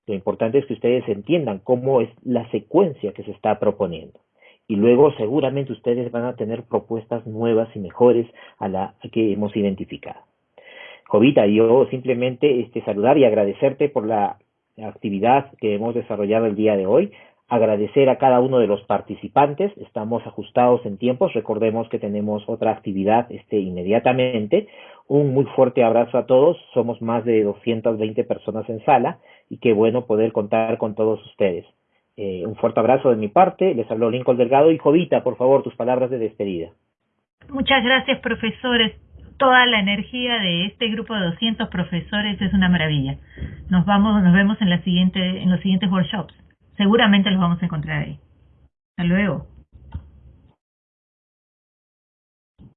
Lo importante es que ustedes entiendan cómo es la secuencia que se está proponiendo. Y luego seguramente ustedes van a tener propuestas nuevas y mejores a la que hemos identificado. Jovita, yo simplemente este, saludar y agradecerte por la actividad que hemos desarrollado el día de hoy agradecer a cada uno de los participantes. Estamos ajustados en tiempos. Recordemos que tenemos otra actividad este, inmediatamente. Un muy fuerte abrazo a todos. Somos más de 220 personas en sala y qué bueno poder contar con todos ustedes. Eh, un fuerte abrazo de mi parte. Les habló Lincoln Delgado y Jovita, por favor, tus palabras de despedida. Muchas gracias, profesores. Toda la energía de este grupo de 200 profesores es una maravilla. Nos vamos, nos vemos en la siguiente, en los siguientes workshops. Seguramente los vamos a encontrar ahí. Hasta luego.